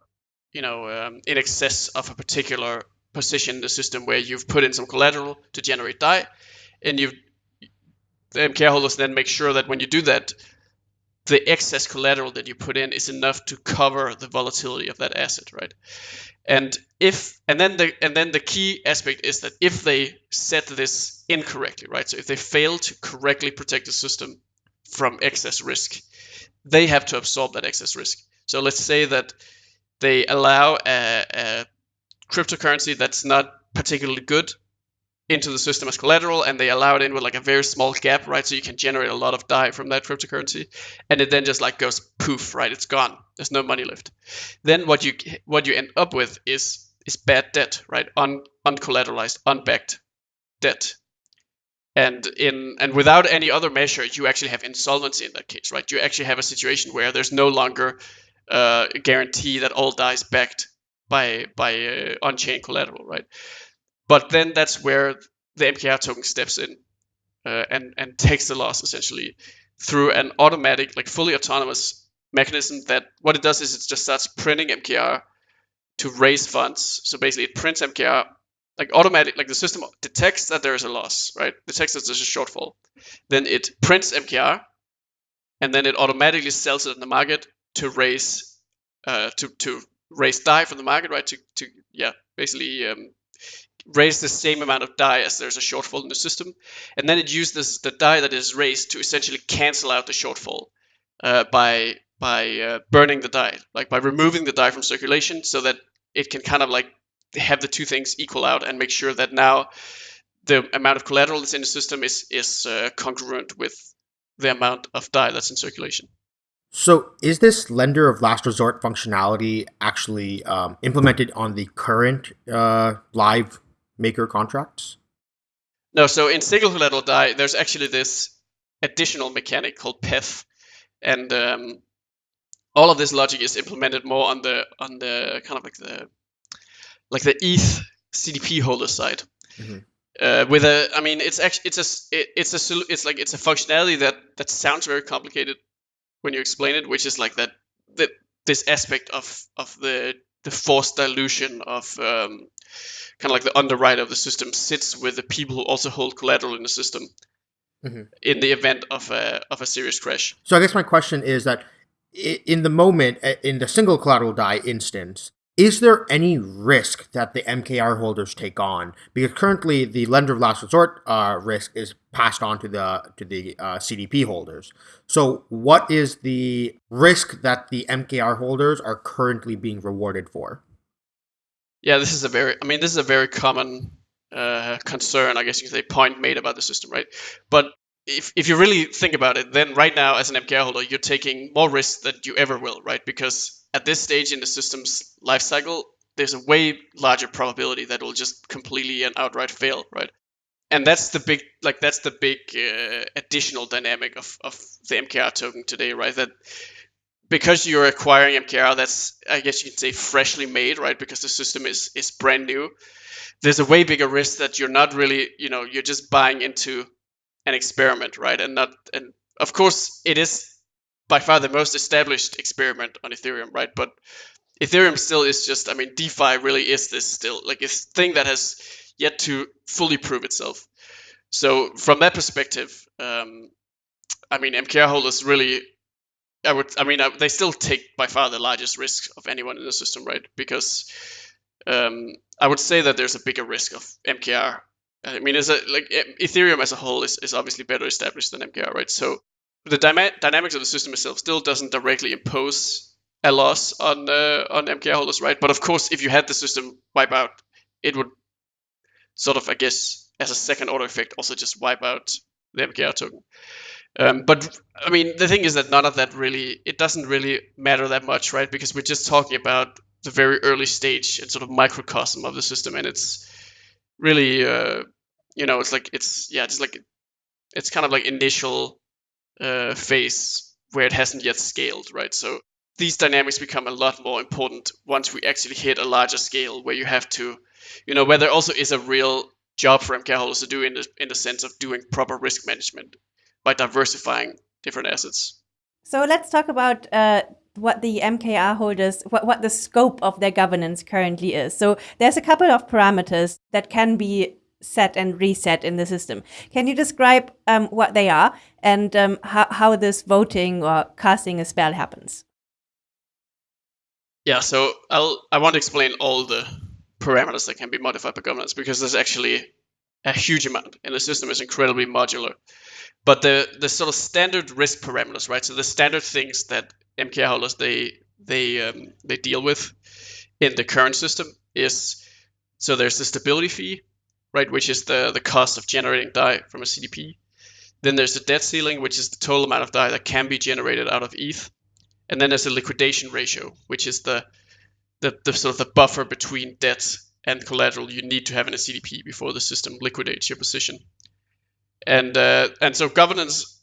you know, um, in excess of a particular position the system where you've put in some collateral to generate DAI, and you the MKR holders then make sure that when you do that, the excess collateral that you put in is enough to cover the volatility of that asset, right? And if and then the and then the key aspect is that if they set this incorrectly, right? So if they fail to correctly protect the system from excess risk, they have to absorb that excess risk. So let's say that they allow a, a cryptocurrency that's not particularly good into the system as collateral and they allow it in with like a very small gap right? So you can generate a lot of DAI from that cryptocurrency and it then just like goes poof right? It's gone. There's no money left. Then what you what you end up with is is bad debt right? Un, uncollateralized unbacked debt. And in and without any other measure you actually have insolvency in that case right? You actually have a situation where there's no longer uh, a guarantee that all DAI is backed by by uh, on-chain collateral, right? But then that's where the MKR token steps in uh, and and takes the loss essentially through an automatic, like fully autonomous mechanism. That what it does is it just starts printing MKR to raise funds. So basically, it prints MKR like automatic, like the system detects that there is a loss, right? Detects that there's a shortfall. Then it prints MKR, and then it automatically sells it in the market to raise uh, to to raise DAI from the market, right? To, to yeah, basically um, raise the same amount of DAI as there's a shortfall in the system, and then it uses the DAI that is raised to essentially cancel out the shortfall uh, by by uh, burning the DAI, like by removing the DAI from circulation, so that it can kind of like have the two things equal out and make sure that now the amount of collateral that's in the system is is uh, congruent with the amount of DAI that's in circulation. So, is this lender of last resort functionality actually um, implemented on the current uh, live maker contracts? No. So, in single collateral DAI, there's actually this additional mechanic called PETH, and um, all of this logic is implemented more on the on the kind of like the like the ETH CDP holder side. Mm-hmm. Uh, with a, I mean, it's actually it's a it, it's a it's like it's a functionality that that sounds very complicated, when you explain it, which is like that that this aspect of of the the forced dilution of um, kind of like the underwriter of the system sits with the people who also hold collateral in the system mm-hmm. in the event of a of a serious crash. So I guess my question is that in the moment in the single collateral DAI instance, is there any risk that the MKR holders take on? Because currently the lender of last resort uh, risk is passed on to the to the uh, CDP holders. So, what is the risk that the MKR holders are currently being rewarded for? Yeah, this is a very, I mean, this is a very common uh, concern, I guess you could say, point made about the system, right? But if, if you really think about it, then right now as an MKR holder, you're taking more risk than you ever will, right? Because at this stage in the system's life cycle, there's a way larger probability that it will just completely and outright fail, right? And that's the big, like that's the big uh, additional dynamic of, of the MKR token today, right? That because you're acquiring MKR, that's I guess you can say freshly made, right? Because the system is is brand new. There's a way bigger risk that you're not really, you know, you're just buying into an experiment, right? And not, and of course, it is by far the most established experiment on Ethereum, right? But Ethereum still is just, I mean, DeFi really is this still like a thing that has yet to fully prove itself. So from that perspective, um, I mean, MKR holders really, I would, I mean, they still take by far the largest risk of anyone in the system, right? Because um, I would say that there's a bigger risk of MKR. I mean, as a like Ethereum as a whole is, is obviously better established than MKR, right? So the dyma- dynamics of the system itself still doesn't directly impose a loss on uh, on MKR holders, right? But of course, if you had the system wipe out, it would sort of, I guess, as a second order effect, also just wipe out the MKR token. Um, but I mean, the thing is that none of that really, it doesn't really matter that much, right? Because we're just talking about the very early stage and sort of microcosm of the system, and it's really, uh, you know, it's like it's yeah, just like it's kind of like initial uh, phase where it hasn't yet scaled, right? So these dynamics become a lot more important once we actually hit a larger scale where you have to, you know, where there also is a real job for MK holders to do in the, in the sense of doing proper risk management by diversifying different assets. So let's talk about uh, what the MKR holders, what, what the scope of their governance currently is. So there's a couple of parameters that can be set and reset in the system. Can you describe um, what they are and um, how, how this voting or casting a spell happens? Yeah, so I'll I want to explain all the parameters that can be modified by governance because there's actually a huge amount and the system is incredibly modular. But the the sort of standard risk parameters, right? So the standard things that MKR holders they they um, they deal with in the current system is so there's the stability fee, right, which is the, the cost of generating DAI from a CDP. Then there's the debt ceiling, which is the total amount of DAI that can be generated out of ETH. And then there's the liquidation ratio, which is the, the, the sort of the buffer between debt and collateral you need to have in a CDP before the system liquidates your position. And uh, and so governance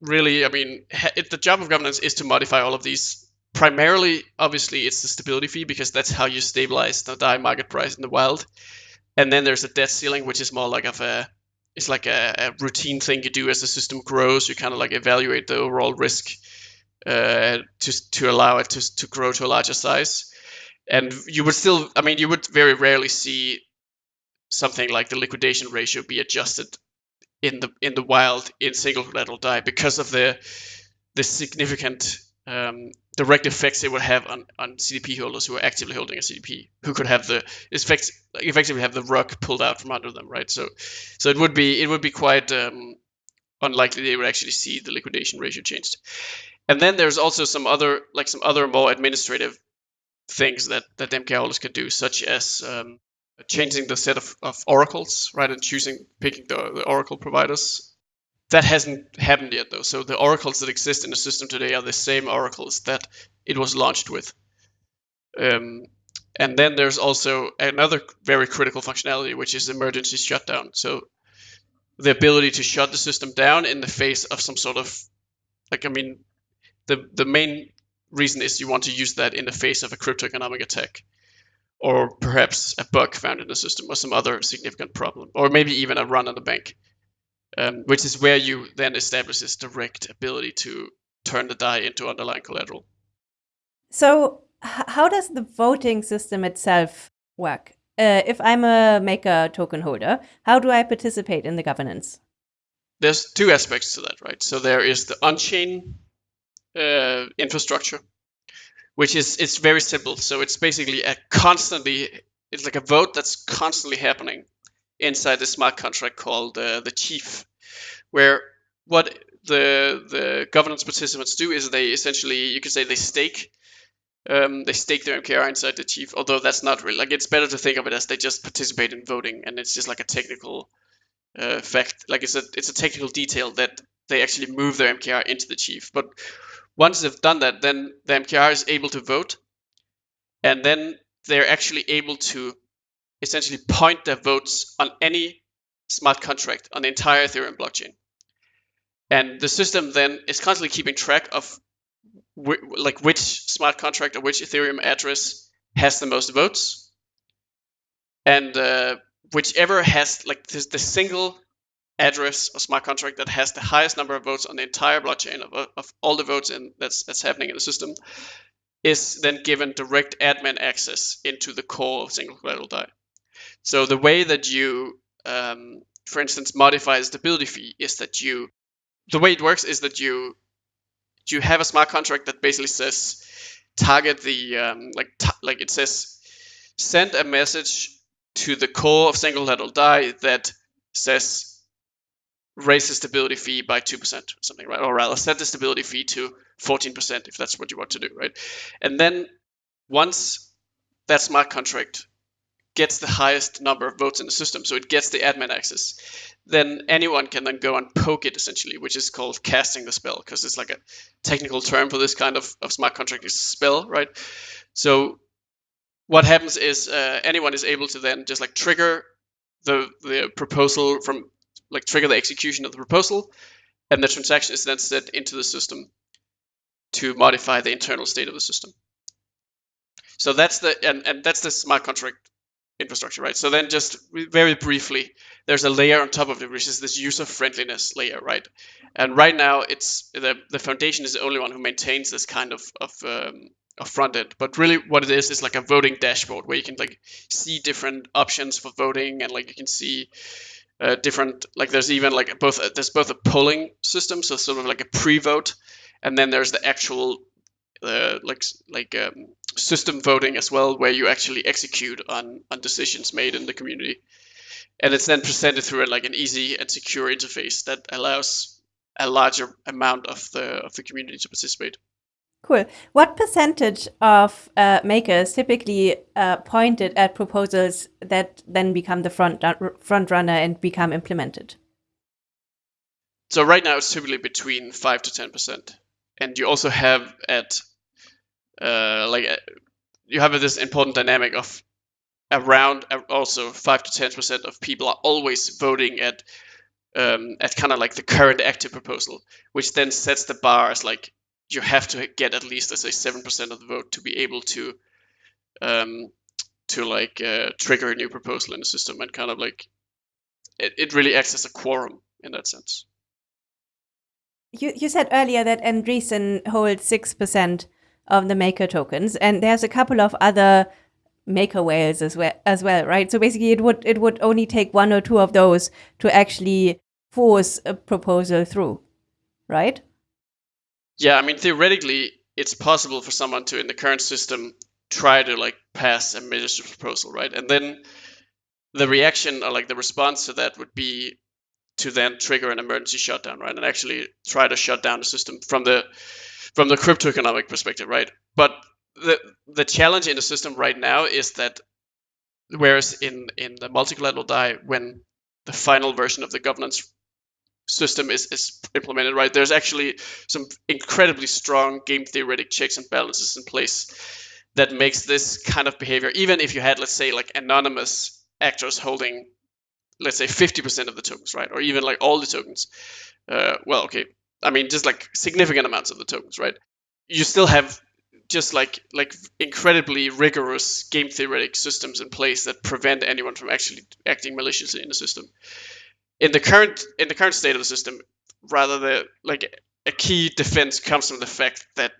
really, I mean, it, the job of governance is to modify all of these. Primarily, obviously, it's the stability fee because that's how you stabilize the DAI market price in the wild and then there's a debt ceiling, which is more like of a it's like a, a routine thing you do as the system grows. You kind of like evaluate the overall risk uh, to to allow it to to grow to a larger size. And you would still, I mean, you would very rarely see something like the liquidation ratio be adjusted in the in the wild in single collateral DAI because of the the significant um, direct effects it would have on, on CDP holders who are actively holding a CDP, who could have the effects effectively have the rug pulled out from under them, right? So, so it would be it would be quite um, unlikely they would actually see the liquidation ratio changed. And then there's also some other like some other more administrative things that that MK holders can do, such as um, changing the set of, of oracles, right, and choosing picking the, the oracle providers that hasn't happened yet, though. So the oracles that exist in the system today are the same oracles that it was launched with. Um, and then there's also another very critical functionality, which is emergency shutdown. So the ability to shut the system down in the face of some sort of, like, I mean, the the main reason is you want to use that in the face of a cryptoeconomic attack, or perhaps a bug found in the system, or some other significant problem, or maybe even a run on the bank um, which is where you then establish this direct ability to turn the DAI into underlying collateral. So, how does the voting system itself work? Uh, if I'm a maker token holder, how do I participate in the governance? There's two aspects to that, right? So there is the on-chain uh, infrastructure, which is it's very simple. So it's basically a constantly it's like a vote that's constantly happening inside the smart contract called uh, the chief, where what the the governance participants do is they essentially you could say they stake um, they stake their MKR inside the chief. Although that's not really like it's better to think of it as they just participate in voting, and it's just like a technical uh, fact. Like it's a it's a technical detail that they actually move their MKR into the chief. But once they've done that, then the MKR is able to vote, and then they're actually able to essentially point their votes on any smart contract on the entire Ethereum blockchain. And the system then is constantly keeping track of like which smart contract or which Ethereum address has the most votes, and uh, whichever has like the, the single address or smart contract that has the highest number of votes on the entire blockchain of, of all the votes in that's that's happening in the system is then given direct admin access into the core of single collateral DAI. So the way that you, um, for instance, modify the stability fee is that you, the way it works is that you, you have a smart contract that basically says target the um, like like it says send a message to the core of single collateral DAI that says raise the stability fee by 2% or something, right? Or rather set the stability fee to 14% if that's what you want to do, right? And then once that smart contract gets the highest number of votes in the system, so it gets the admin access, then anyone can then go and poke it essentially, which is called casting the spell, because it's like a technical term for this kind of, of smart contract is spell, right? So what happens is uh, anyone is able to then just like trigger the the proposal from like trigger the execution of the proposal, and the transaction is then set into the system to modify the internal state of the system. So that's the and, and that's the smart contract infrastructure, right? So then just very briefly, there's a layer on top of it, which is this user friendliness layer, right? And right now, it's the the foundation is the only one who maintains this kind of of um, of front end. But really, what it is is like a voting dashboard where you can like see different options for voting, and like you can see uh, different like there's even like both there's both a polling system, so sort of like a pre-vote, and then there's the actual uh, like like um, system voting as well, where you actually execute on on decisions made in the community, and it's then presented through a, like an easy and secure interface that allows a larger amount of the of the community to participate. Cool. What percentage of uh, makers typically uh, pointed at proposals that then become the front front runner and become implemented? So right now it's typically between five to ten percent, and you also have at uh, like uh, you have this important dynamic of around uh, also five to ten percent of people are always voting at um, at kind of like the current active proposal, which then sets the bar as like you have to get at least let's say seven percent of the vote to be able to um, to like uh, trigger a new proposal in the system and kind of like it, it really acts as a quorum in that sense. You you said earlier that Andreessen holds six percent of the maker tokens, and there's a couple of other maker whales as well as well, right? So basically, it would it would only take one or two of those to actually force a proposal through, right? Yeah, I mean theoretically, it's possible for someone to in the current system try to like pass a ministry proposal, right? And then the reaction or like the response to that would be to then trigger an emergency shutdown, right? And actually try to shut down the system from the from the crypto economic perspective, right? But the the challenge in the system right now is that whereas in in the multi-collateral DAI, when the final version of the governance system is, is implemented, right? There's actually some incredibly strong game theoretic checks and balances in place that makes this kind of behavior, even if you had, let's say, like anonymous actors holding, let's say, 50% of the tokens, right? Or even like all the tokens. Uh, well, okay. I mean, just like significant amounts of the tokens, right? You still have just like like incredibly rigorous game theoretic systems in place that prevent anyone from actually acting maliciously in the system in the current in the current state of the system, rather the like a key defense comes from the fact that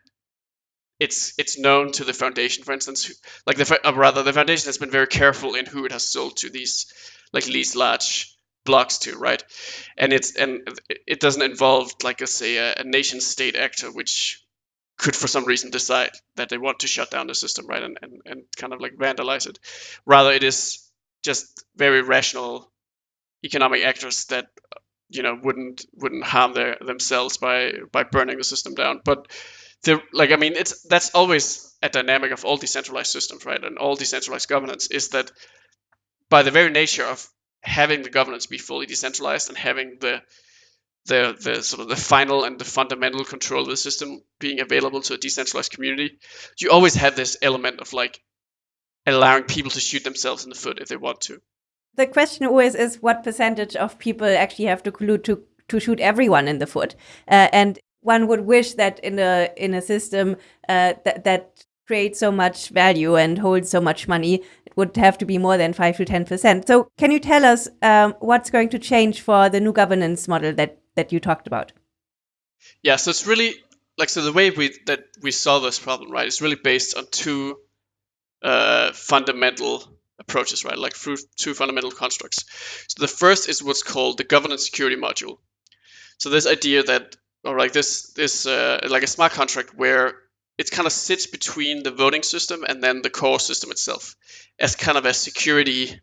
it's it's known to the foundation, for instance, like the uh, rather the foundation has been very careful in who it has sold to these like these large blocks to, right? And it's and it doesn't involve like a say a, a nation state actor, which could for some reason decide that they want to shut down the system, right, and, and, and kind of like vandalize it. Rather, it is just very rational economic actors that you know wouldn't wouldn't harm their themselves by by burning the system down. But the like I mean it's that's always a dynamic of all decentralized systems, right, and all decentralized governance is that by the very nature of having the governance be fully decentralized and having the the the sort of the final and the fundamental control of the system being available to a decentralized community, you always have this element of like allowing people to shoot themselves in the foot if they want to. The question always is what percentage of people actually have to collude to to shoot everyone in the foot, uh, and one would wish that in a in a system uh, that that creates so much value and hold so much money, it would have to be more than five to ten percent. So, can you tell us um, what's going to change for the new governance model that that you talked about? Yeah, so it's really like so the way we that we solve this problem, right, is really based on two uh, fundamental approaches, right? Like through two fundamental constructs. So the first is what's called the governance security module. So this idea that, or like this, this uh, like a smart contract where it kind of sits between the voting system and then the core system itself as kind of a security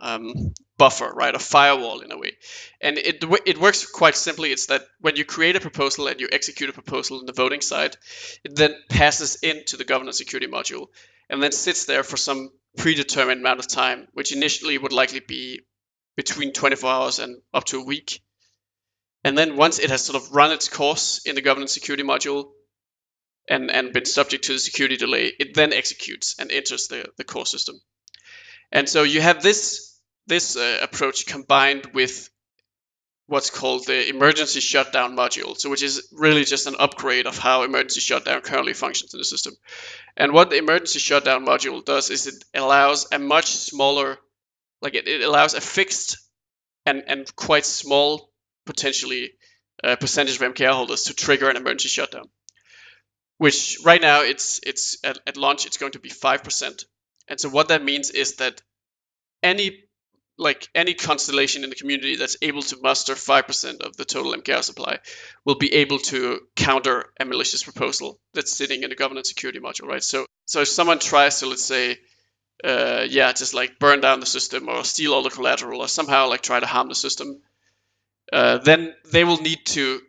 um, buffer, right? A firewall in a way. And it, it works quite simply. It's that when you create a proposal and you execute a proposal in the voting side, it then passes into the governance security module and then sits there for some predetermined amount of time, which initially would likely be between 24 hours and up to a week. And then once it has sort of run its course in the governance security module and, and been subject to the security delay, it then executes and enters the, the core system. And so you have this this uh, approach combined with what's called the emergency shutdown module, so which is really just an upgrade of how emergency shutdown currently functions in the system. And what the emergency shutdown module does is it allows a much smaller, like it, it allows a fixed and, and quite small, potentially, uh, percentage of MKR holders to trigger an emergency shutdown. Which right now it's it's at, at launch it's going to be five percent. And so what that means is that any like any constellation in the community that's able to muster 5% of the total MKR supply will be able to counter a malicious proposal that's sitting in the governance security module, right? So, so if someone tries to, let's say, uh, yeah, just like burn down the system or steal all the collateral or somehow like try to harm the system, uh, then they will need to,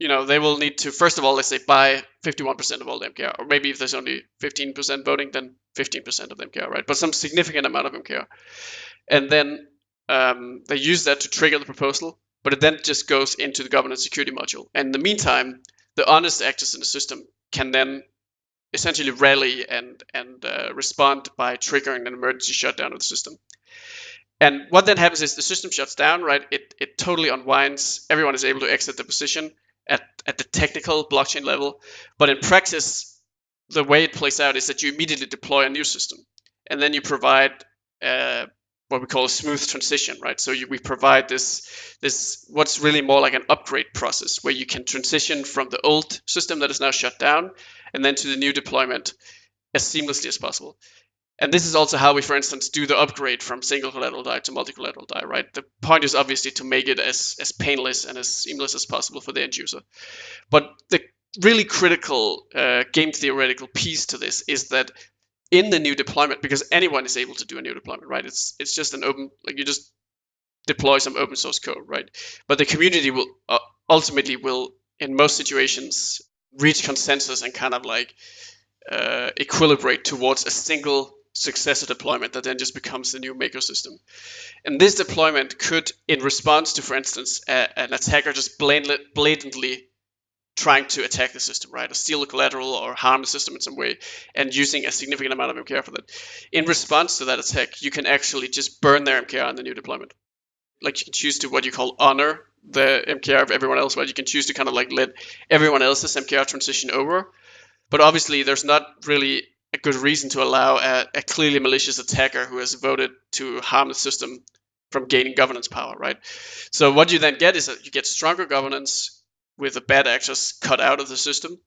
you know, they will need to, first of all, let's say buy 51% of all the MKR, or maybe if there's only 15% voting, then 15% of the MKR, right? But some significant amount of MKR and then um, they use that to trigger the proposal, but it then just goes into the governance security module. And in the meantime, the honest actors in the system can then essentially rally and and uh, respond by triggering an emergency shutdown of the system. And what then happens is the system shuts down, right? It it totally unwinds. Everyone is able to exit the position at the technical blockchain level, but in practice, the way it plays out is that you immediately deploy a new system, and then you provide uh, what we call a smooth transition, right? So you, we provide this this what's really more like an upgrade process where you can transition from the old system that is now shut down and then to the new deployment as seamlessly as possible. And this is also how we, for instance, do the upgrade from single collateral DAI to multi collateral DAI, right? The point is obviously to make it as, as painless and as seamless as possible for the end user. But the really critical uh, game theoretical piece to this is that in the new deployment because anyone is able to do a new deployment, right? It's it's just an open like you just deploy some open source code, right? But the community will uh, ultimately will in most situations reach consensus and kind of like uh, equilibrate towards a single successor deployment that then just becomes the new maker system. And this deployment could, in response to, for instance, a, an attacker just blatantly trying to attack the system, right? Or steal the collateral or harm the system in some way and using a significant amount of MKR for that. In response to that attack, you can actually just burn their MKR in the new deployment. Like you can choose to what you call honor the MKR of everyone else, right? You can choose to kind of like let everyone else's MKR transition over. But obviously, there's not really a good reason to allow a, a clearly malicious attacker who has voted to harm the system from gaining governance power, right? So what you then get is that you get stronger governance, with the bad actors cut out of the system,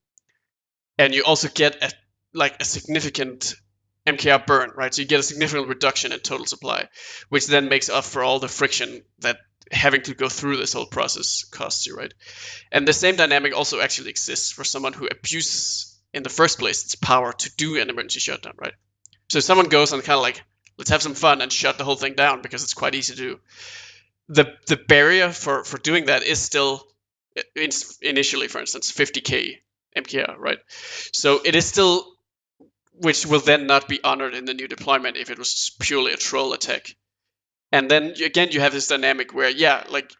and you also get a like a significant MKR burn, right? So you get a significant reduction in total supply, which then makes up for all the friction that having to go through this whole process costs you, right? And the same dynamic also actually exists for someone who abuses in the first place its power to do an emergency shutdown, right? So if someone goes and kind of like, let's have some fun and shut the whole thing down because it's quite easy to do. The the barrier for for doing that is still initially, for instance, 50k MKR, right? So it is still, which will then not be honored in the new deployment if it was purely a troll attack. And then again, you have this dynamic where, yeah, like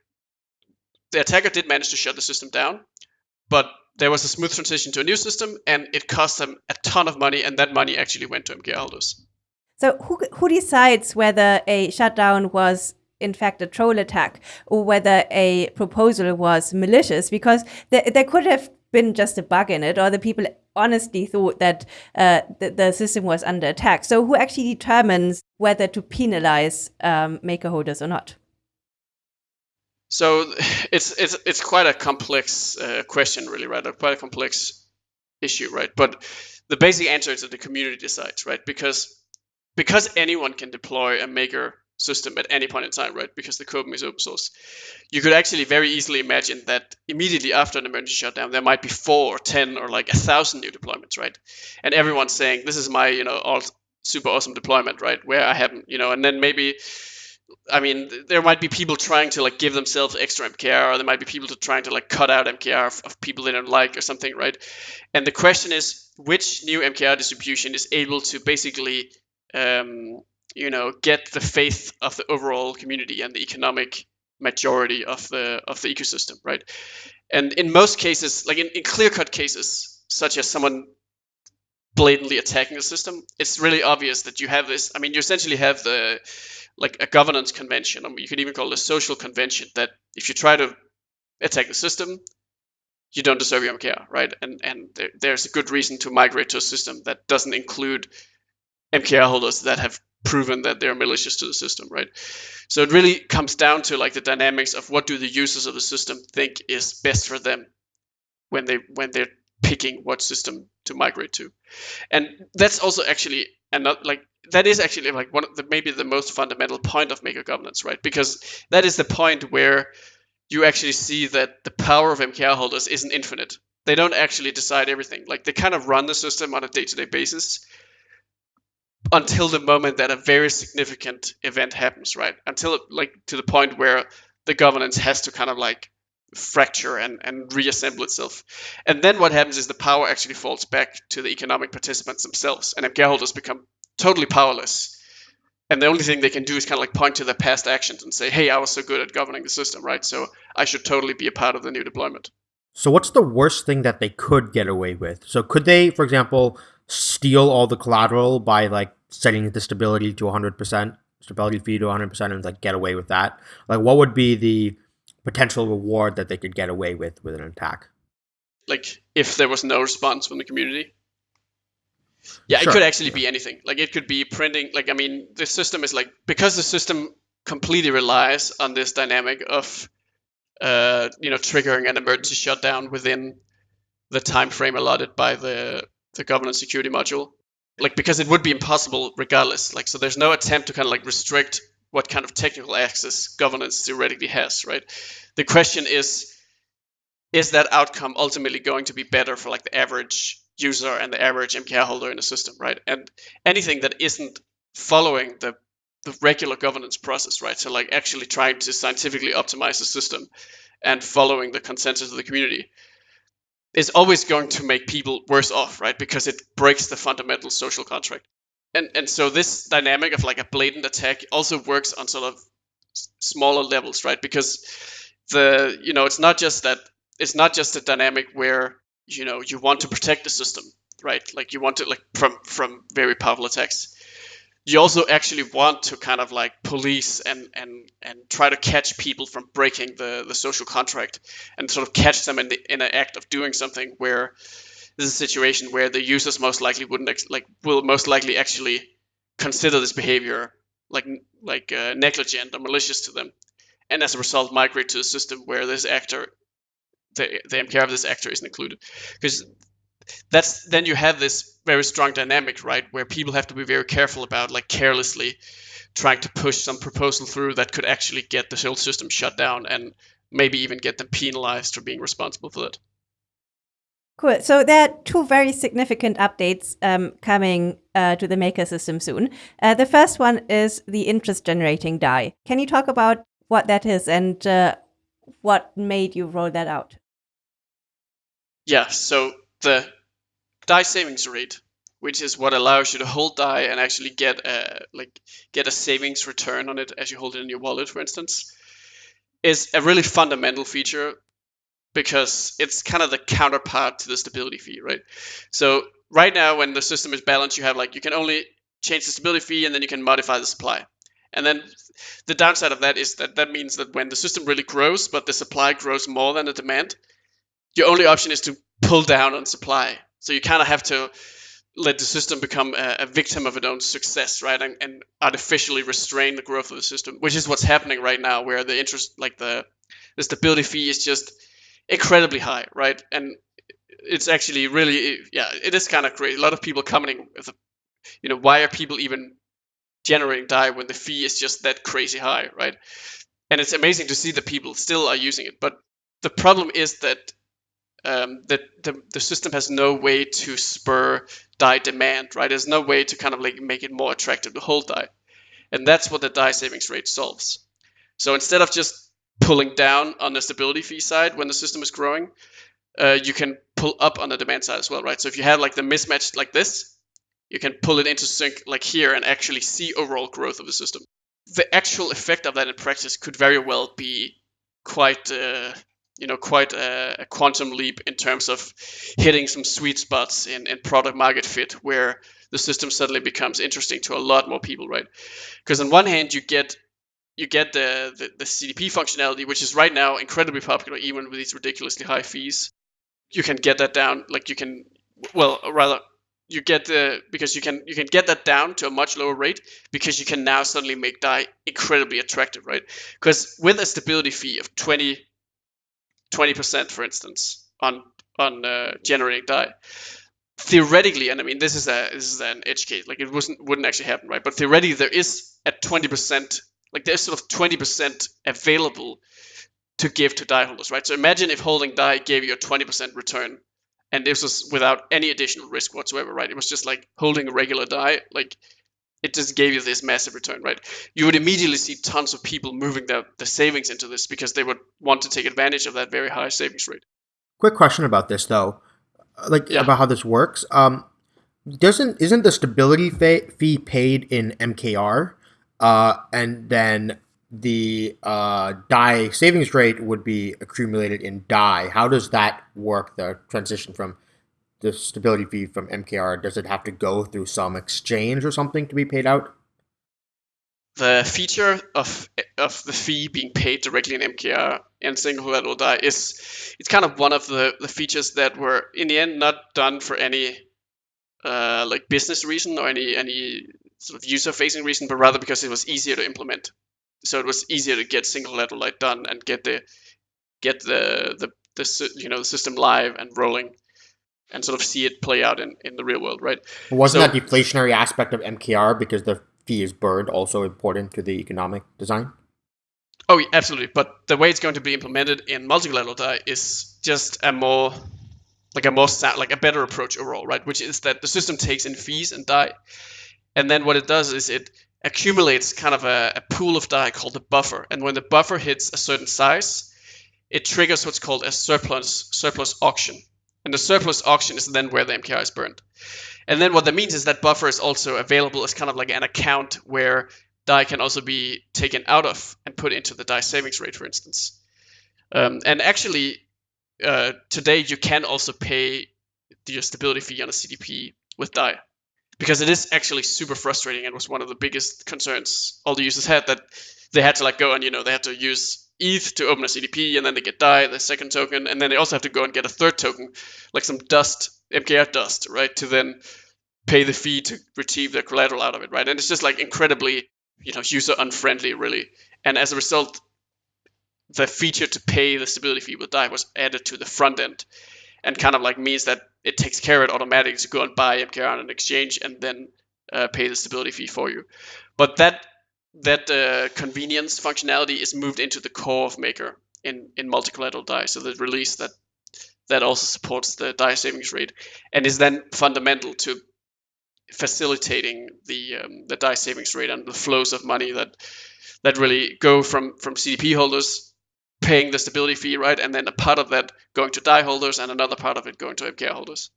the attacker did manage to shut the system down, but there was a smooth transition to a new system, and it cost them a ton of money, and that money actually went to MK holders. So who who decides whether a shutdown was in fact a troll attack or whether a proposal was malicious? Because there, there could have been just a bug in it, or the people honestly thought that uh, the, the, system was under attack. So, who actually determines whether to penalize um, maker holders or not? So, it's it's it's quite a complex uh, question, really, right? Quite a complex issue, right? But the basic answer is that the community decides, right? Because because anyone can deploy a maker system at any point in time, right? Because the code is open source. You could actually very easily imagine that immediately after an emergency shutdown, there might be four or ten or like a thousand new deployments, right? And everyone's saying, "This is my, you know, all super awesome deployment, right? Where I haven't, you know, and then maybe." I mean, there might be people trying to like give themselves extra MKR, or there might be people to trying to like cut out MKR of, of people they don't like or something, right? And the question is, which new MKR distribution is able to basically um, you know get the faith of the overall community and the economic majority of the of the ecosystem right and in most cases like in, in clear cut cases such as someone blatantly attacking the system it's really obvious that you have this i mean you essentially have the like a governance convention I mean, you could even call it a social convention that if you try to attack the system you don't deserve your MKR, right? And and there, there's a good reason to migrate to a system that doesn't include MKR holders that have proven that they're malicious to the system, right? So it really comes down to like the dynamics of what do the users of the system think is best for them when they when they're picking what system to migrate to, and that's also actually not like that is actually like one of the maybe the most fundamental point of maker governance, right? Because that is the point where you actually see that the power of MKR holders isn't infinite. They don't actually decide everything. Like they kind of run the system on a day-to-day basis, until the moment that a very significant event happens, right? Until like to the point where the governance has to kind of like fracture and, and reassemble itself. And then what happens is the power actually falls back to the economic participants themselves, and MKR holders become totally powerless. And the only thing they can do is kind of like point to their past actions and say, hey, I was so good at governing the system, right? So I should totally be a part of the new deployment. So, what's the worst thing that they could get away with? So, could they, for example, steal all the collateral by like setting the stability to 100%, stability fee to 100% and like get away with that? Like what would be the potential reward that they could get away with with an attack? Like if there was no response from the community? Yeah, sure. it could actually be anything. Like it could be printing like I mean the system is like because the system completely relies on this dynamic of uh, you know triggering an emergency shutdown within the time frame allotted by the the governance security module like because it would be impossible regardless like so there's no attempt to kind of like restrict what kind of technical access governance theoretically has right the question is is that outcome ultimately going to be better for like the average user and the average mkr holder in the system right and anything that isn't following the the regular governance process right so like actually trying to scientifically optimize the system and following the consensus of the community is always going to make people worse off, right? Because it breaks the fundamental social contract. And and so this dynamic of like a blatant attack also works on sort of smaller levels, right? Because the you know it's not just that it's not just a dynamic where you know you want to protect the system, right? Like you want to like from from very powerful attacks you also actually want to kind of like police and and and try to catch people from breaking the the social contract and sort of catch them in the in an act of doing something where this is a situation where the users most likely wouldn't ex- like will most likely actually consider this behavior like like uh, negligent or malicious to them and as a result migrate to a system where this actor the, the MKR of this actor isn't included because that's then you have this very strong dynamic, right, where people have to be very careful about like carelessly trying to push some proposal through that could actually get the whole system shut down and maybe even get them penalized for being responsible for that. Cool. So there are two very significant updates um, coming uh, to the Maker system soon. Uh, the first one is the interest generating DAI. Can you talk about what that is and uh, what made you roll that out? Yeah. So the DAI savings rate, which is what allows you to hold DAI and actually get a like get a savings return on it as you hold it in your wallet, for instance, is a really fundamental feature because it's kind of the counterpart to the stability fee, right? So right now, when the system is balanced, you have like you can only change the stability fee and then you can modify the supply. And then the downside of that is that that means that when the system really grows, but the supply grows more than the demand, your only option is to pull down on supply. So you kind of have to let the system become a, a victim of its own success, right? And, and, artificially restrain the growth of the system, which is what's happening right now, where the interest, like the the stability fee, is just incredibly high, right? And it's actually really, yeah, it is kind of crazy. A lot of people commenting, with, you know, why are people even generating DAI when the fee is just that crazy high, right? And it's amazing to see that people still are using it. But the problem is that um, that the, the system has no way to spur DAI demand, right? There's no way to kind of like make it more attractive to hold DAI. And that's what the DAI savings rate solves. So instead of just pulling down on the stability fee side when the system is growing, uh, you can pull up on the demand side as well, right? So if you have like the mismatch like this, you can pull it into sync like here and actually see overall growth of the system. The actual effect of that in practice could very well be quite, uh, you know, quite a, a, quantum leap in terms of hitting some sweet spots in, in product market fit where the system suddenly becomes interesting to a lot more people, right? Because on one hand, you get you get the, the, the CDP functionality, which is right now incredibly popular, even with these ridiculously high fees. You can get that down, like you can, well, rather, you get the because you can you can get that down to a much lower rate because you can now suddenly make DAI incredibly attractive, right? Because with a stability fee of 20 percent, for instance, on on uh, generating DAI, theoretically, and I mean this is a this is an edge case, like it wasn't wouldn't actually happen, right? But theoretically, there is a 20 percent like there's sort of 20% available to give to DAI holders, right? So imagine if holding DAI gave you a 20% return and this was without any additional risk whatsoever, right? It was just like holding a regular DAI, like it just gave you this massive return, right? You would immediately see tons of people moving their, their savings into this because they would want to take advantage of that very high savings rate. Quick question about this though, like yeah. about how this works. Um, doesn't isn't the stability fee paid in MKR? Uh, and then the uh, DAI savings rate would be accumulated in DAI. How does that work? The transition from the stability fee from MKR does it have to go through some exchange or something to be paid out? The feature of of the fee being paid directly in MKR and single collateral DAI is it's kind of one of the, the features that were in the end not done for any uh, like business reason or any any sort of user facing reason, but rather because it was easier to implement. So it was easier to get single collateral light done and get the get the, the the you know the system live and rolling and sort of see it play out in, in the real world, right? Wasn't so, that deflationary aspect of MKR because the fee is burned also important to the economic design? Oh, yeah, absolutely. But the way it's going to be implemented in multi-collateral DAI is just a more like a more like a better approach overall, right? Which is that the system takes in fees and DAI, and then what it does is it accumulates kind of a, a pool of DAI called the buffer. And when the buffer hits a certain size, it triggers what's called a surplus surplus auction. And the surplus auction is then where the MKR is burned. And then what that means is that buffer is also available as kind of like an account where DAI can also be taken out of and put into the DAI savings rate, for instance. Um, and actually, uh, today you can also pay the stability fee on a CDP with DAI because it is actually super frustrating and was one of the biggest concerns all the users had that they had to like go and you know they had to use ETH to open a CDP and then they get DAI, the second token, and then they also have to go and get a third token, like some dust, MKR dust, right, to then pay the fee to retrieve their collateral out of it, right? And it's just like incredibly, you know, user unfriendly, really. And as a result, the feature to pay the stability fee with DAI was added to the front end and kind of like means that it takes care of it automatically to go and buy MKR on an exchange and then uh, pay the stability fee for you. But that that convenience functionality is moved into the core of Maker in in multi-collateral DAI. So the release that that also supports the DAI savings rate and is then fundamental to facilitating the um, the DAI savings rate and the flows of money that that really go from from CDP holders paying the stability fee, right, and then a part of that going to DAI holders and another part of it going to MKR holders.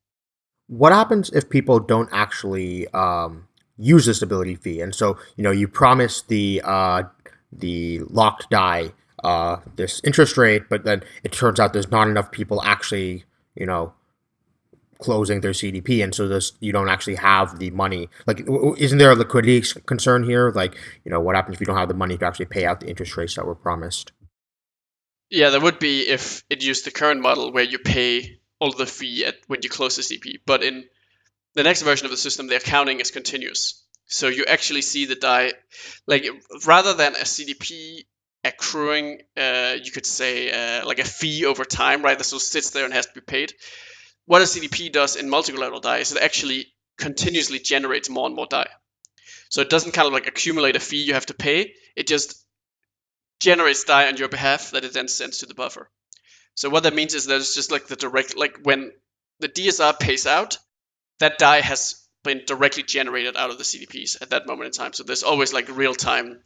What happens if people don't actually um, use the stability fee? And so you know you promise the uh, the locked DAI uh, this interest rate, but then it turns out there's not enough people actually you know closing their CDP, and so this you don't actually have the money. Like, isn't there a liquidity concern here? Like, you know, what happens if you don't have the money to actually pay out the interest rates that were promised? Yeah, there would be if it used the current model where you pay all the fee at when you close the CDP. But in the next version of the system, the accounting is continuous. So you actually see the DAI, like rather than a CDP accruing, uh, you could say uh, like a fee over time, right? That of sits there and has to be paid what a CDP does in multi-collateral DAI is it actually continuously generates more and more DAI. So it doesn't kind of like accumulate a fee you have to pay. It just generates DAI on your behalf that it then sends to the buffer. So what that means is that it's just like the direct, like when the DSR pays out, that DAI has been directly generated out of the CDPs at that moment in time. So there's always like real-time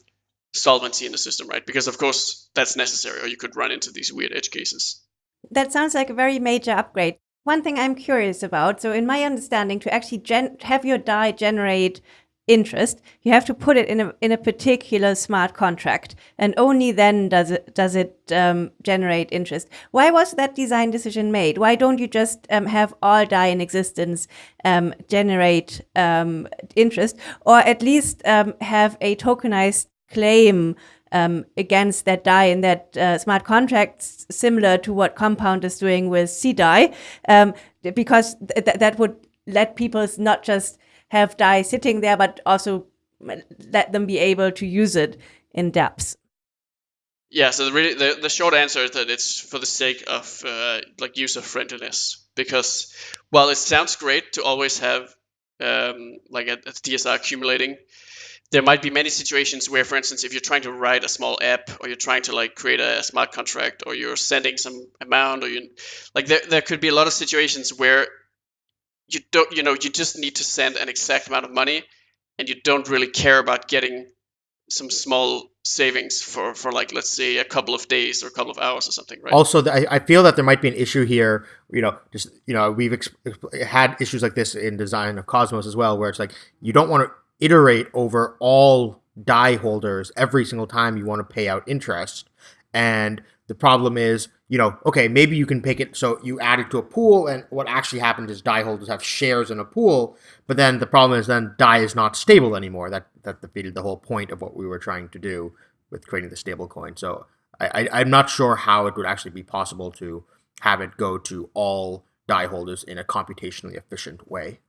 solvency in the system, right? Because of course that's necessary, or you could run into these weird edge cases. That sounds like a very major upgrade. One thing I'm curious about, so in my understanding, to actually have your DAI generate interest, you have to put it in a in a particular smart contract, and only then does it does it um, generate interest. Why was that design decision made? Why don't you just um, have all DAI in existence um, generate um, interest, or at least um, have a tokenized claim um, against that DAI in that uh, smart contracts, similar to what Compound is doing with CDAI, um, because th that would let people not just have DAI sitting there, but also let them be able to use it in depth? Yeah, so the, really, the, the short answer is that it's for the sake of uh, like user friendliness. Because while it sounds great to always have um, like a, a DSR accumulating, there might be many situations where, for instance, if you're trying to write a small app or you're trying to like create a smart contract or you're sending some amount or you like there, there could be a lot of situations where you don't you know you just need to send an exact amount of money and you don't really care about getting some small savings for for like let's say a couple of days or a couple of hours or something right also i, I feel that there might be an issue here you know just you know we've had issues like this in design of cosmos as well where it's like you don't want to iterate over all DAI holders every single time you want to pay out interest. And the problem is, you know, okay, maybe you can pick it so you add it to a pool, and what actually happens is DAI holders have shares in a pool, but then the problem is then DAI is not stable anymore. That that defeated the whole point of what we were trying to do with creating the stable coin. So I, I I'm not sure how it would actually be possible to have it go to all DAI holders in a computationally efficient way.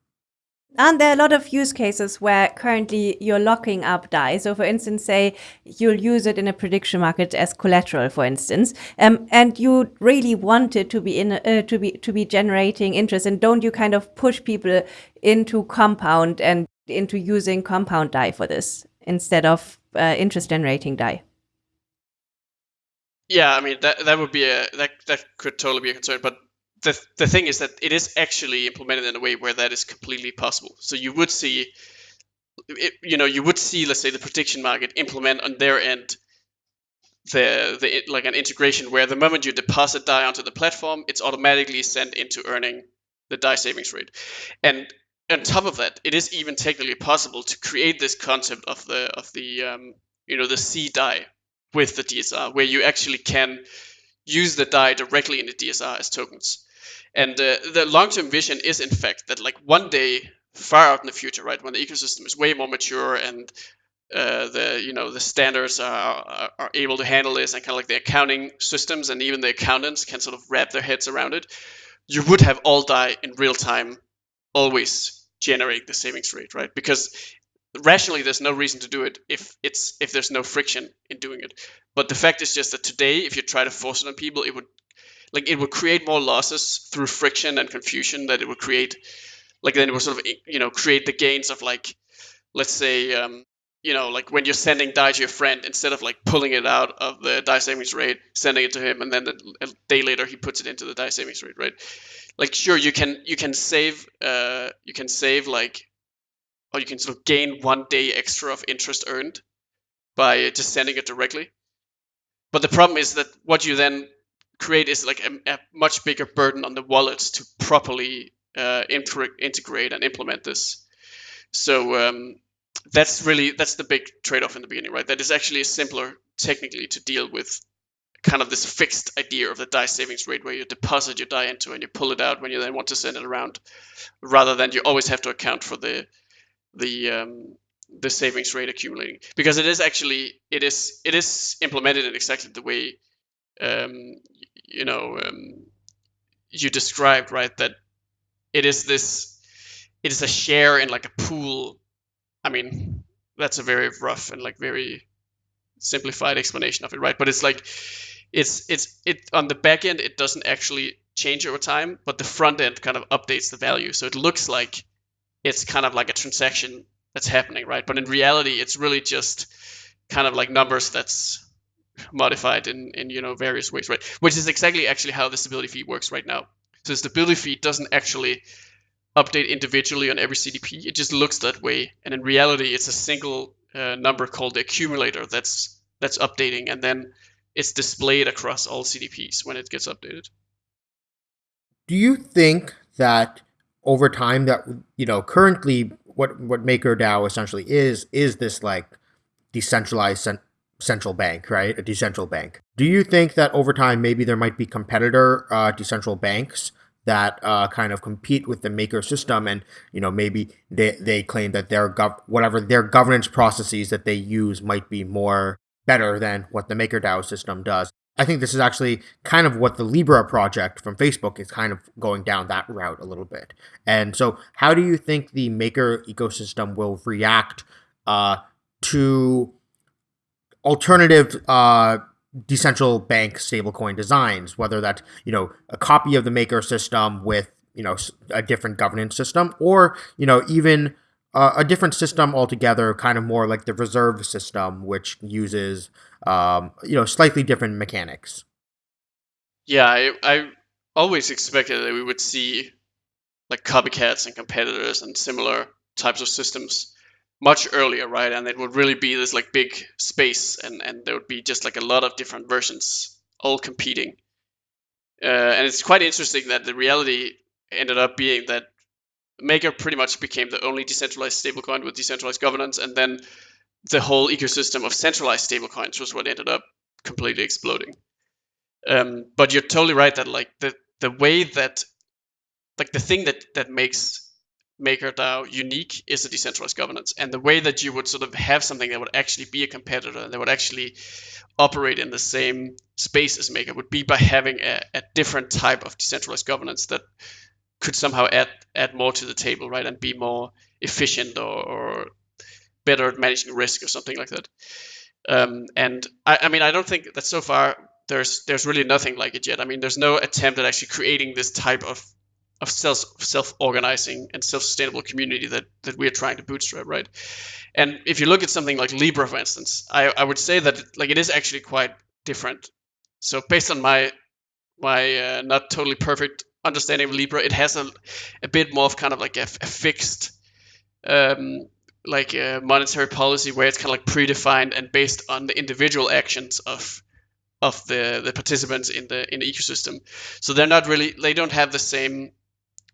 And there a lot of use cases where currently you're locking up DAI. So for instance, say you'll use it in a prediction market as collateral, for instance, um, and you really want it to be in uh, to be to be generating interest. And don't you kind of push people into compound and into using compound DAI for this instead of uh, interest generating DAI? Yeah, I mean that that would be a that that could totally be a concern, but the, the thing is that it is actually implemented in a way where that is completely possible. So you would see, it, you know, you would see, let's say, the prediction market implement on their end the the like an integration where the moment you deposit DAI onto the platform, it's automatically sent into earning the DAI savings rate. And on top of that, it is even technically possible to create this concept of the of the um, you know the C DAI with the DSR, where you actually can use the DAI directly in the DSR as tokens. And uh, the long-term vision is, in fact, that like one day, far out in the future, right, when the ecosystem is way more mature and uh, the you know the standards are, are able to handle this, and kind of like the accounting systems and even the accountants can sort of wrap their heads around it, you would have all DAI in real time, always generate the savings rate, right? Because rationally there's no reason to do it if it's if there's no friction in doing it but the fact is just that today if you try to force it on people it would like it would create more losses through friction and confusion that it would create like then it would sort of you know create the gains of like let's say um, you know, like when you're sending DAI to your friend, instead of like pulling it out of the DAI savings rate, sending it to him, and then a day later he puts it into the DAI savings rate, right? Like, sure, you can you can save uh, you can save like, or you can sort of gain one day extra of interest earned by just sending it directly. But the problem is that what you then create is like a, a much bigger burden on the wallets to properly uh, integrate and implement this. So um, that's really that's the big trade-off in the beginning, right? That is actually simpler technically to deal with kind of this fixed idea of the DAI savings rate where you deposit your DAI into and you pull it out when you then want to send it around, rather than you always have to account for the the um, the savings rate accumulating because it is actually it is it is implemented in exactly the way um, you know um, you described right that it is this it is a share in like a pool I mean, that's a very rough and like very simplified explanation of it, right? But it's like it's it's it on the back end it doesn't actually change over time, but the front end kind of updates the value. So it looks like it's kind of like a transaction that's happening, right? But in reality, it's really just kind of like numbers that's modified in, in you know various ways, right? Which is exactly actually how the stability fee works right now. So the stability fee doesn't actually update individually on every CDP. It just looks that way, and in reality, it's a single uh, number called the accumulator that's that's updating, and then it's displayed across all CDPs when it gets updated. Do you think that over time that you know currently what what MakerDAO essentially is is this like decentralized cent- central bank, right? A decentral bank. Do you think that over time maybe there might be competitor uh, decentral banks that uh, kind of compete with the maker system and you know maybe they, they claim that their gov- whatever their governance processes that they use might be more better than what the MakerDAO system does. I think this is actually kind of what the Libra project from Facebook is kind of going down that route a little bit. And so, how do you think the Maker ecosystem will react uh, to alternative uh, decentral bank stablecoin designs, whether that's you know a copy of the maker system with you know a different governance system, or you know even uh, a different system altogether, kind of more like the reserve system, which uses um, you know slightly different mechanics. Yeah, I, I always expected that we would see like copycats and competitors and similar types of systems much earlier, right? And it would really be this like big space, and and there would be just like a lot of different versions all competing. Uh, and it's quite interesting that the reality ended up being that Maker pretty much became the only decentralized stablecoin with decentralized governance, and then the whole ecosystem of centralized stablecoins was what ended up completely exploding. Um, but you're totally right that like the the way that like the thing that that makes MakerDAO unique is a decentralized governance. And the way that you would sort of have something that would actually be a competitor, and that would actually operate in the same space as Maker, would be by having a, a different type of decentralized governance that could somehow add add more to the table, right, and be more efficient or, or better at managing risk or something like that. Um, and I, I mean, I don't think that so far there's there's really nothing like it yet. I mean, there's no attempt at actually creating this type of of self organizing and self sustainable community that that we are trying to bootstrap, right? And if you look at something like Libra, for instance, I, I would say that like it is actually quite different. So based on my my uh, not totally perfect understanding of Libra, it has a, a bit more of kind of like a, a fixed um, like a monetary policy where it's kind of like predefined and based on the individual actions of of the the participants in the in the ecosystem. So they're not really they don't have the same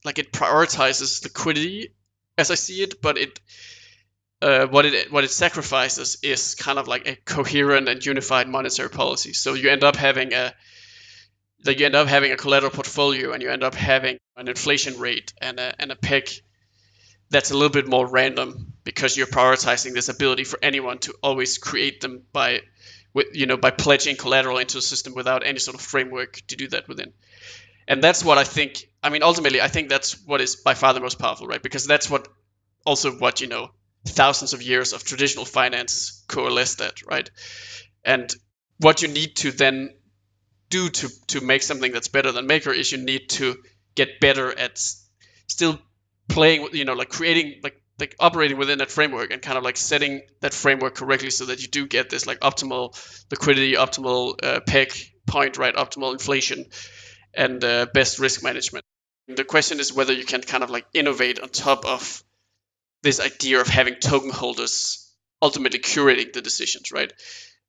like it prioritizes liquidity as I see it, but it uh, what it what it sacrifices is kind of like a coherent and unified monetary policy. So you end up having a like you end up having a collateral portfolio and you end up having an inflation rate and a and a peg that's a little bit more random because you're prioritizing this ability for anyone to always create them by with you know by pledging collateral into a system without any sort of framework to do that within and that's what I think. I mean, ultimately, I think that's what is by far the most powerful, right? Because that's what also what you know thousands of years of traditional finance coalesced at, right? And what you need to then do to to make something that's better than Maker is you need to get better at still playing, you know, like creating like like operating within that framework and kind of like setting that framework correctly so that you do get this like optimal liquidity, optimal uh, peg point, right, optimal inflation, and uh, best risk management. The question is whether you can kind of like innovate on top of this idea of having token holders ultimately curating the decisions, right?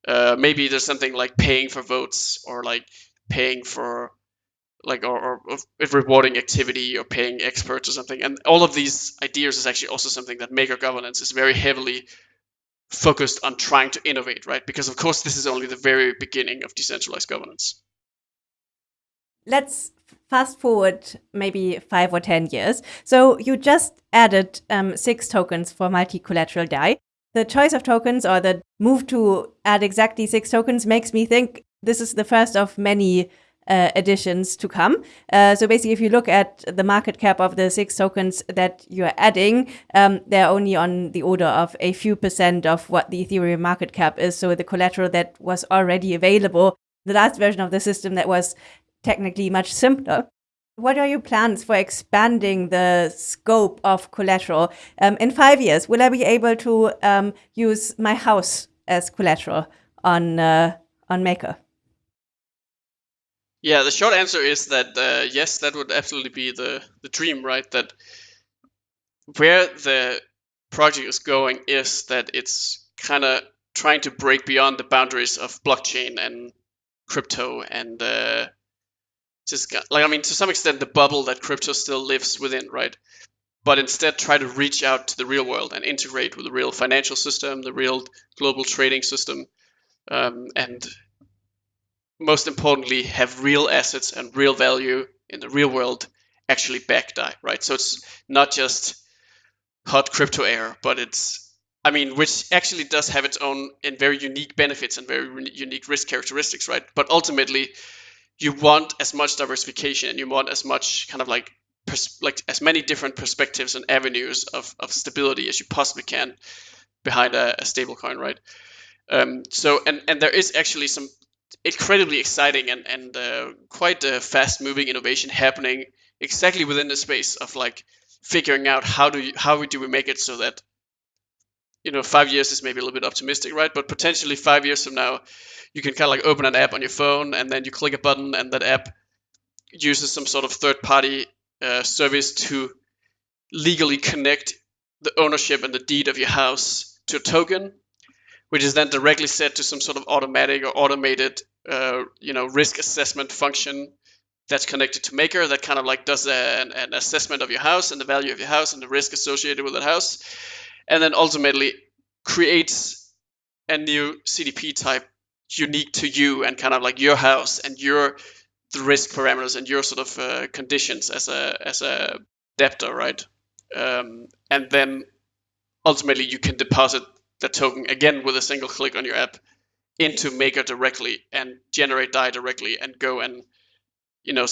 Uh, maybe there's something like paying for votes or like paying for like or, or, rewarding activity or paying experts or something. And all of these ideas is actually also something that maker governance is very heavily focused on trying to innovate, right? Because of course this is only the very beginning of decentralized governance. Let's fast forward maybe five or 10 years. So you just added um, six tokens for multi-collateral DAI. The choice of tokens or the move to add exactly six tokens makes me think this is the first of many uh, additions to come. Uh, so basically, if you look at the market cap of the six tokens that you're adding, um, they're only on the order of a few percent of what the Ethereum market cap is. So the collateral that was already available, the last version of the system that was technically much simpler. What are your plans for expanding the scope of collateral? Um, in five years, will I be able to um, use my house as collateral on uh, on Maker? Yeah, the short answer is that uh, yes, that would absolutely be the the dream, right? That where the project is going is that it's kind of trying to break beyond the boundaries of blockchain and crypto and uh, just got, like I mean to some extent the bubble that crypto still lives within, right? But instead try to reach out to the real world and integrate with the real financial system, the real global trading system, um, and most importantly have real assets and real value in the real world actually back DAI, right? So it's not just hot crypto air, but it's I mean, which actually does have its own and very unique benefits and very unique risk characteristics, right? But ultimately, you want as much diversification and you want as much kind of like like as many different perspectives and avenues of, of stability as you possibly can behind a, a stable coin right? Um, so and and there is actually some incredibly exciting and and uh, quite fast moving innovation happening exactly within the space of like figuring out how do you, how do we make it so that you know five years is maybe a little bit optimistic right? But potentially five years from now you can kind of like open an app on your phone and then you click a button and that app uses some sort of third party uh, service to legally connect the ownership and the deed of your house to a token which is then directly set to some sort of automatic or automated uh, you know risk assessment function that's connected to maker that kind of like does a, an, an assessment of your house and the value of your house and the risk associated with that house and then ultimately creates a new cdp type unique to you and kind of like your house and your the risk parameters and your sort of uh, conditions as a as a debtor, right? Um, and then ultimately you can deposit the token again with a single click on your app into Maker directly and generate DAI directly and go and you know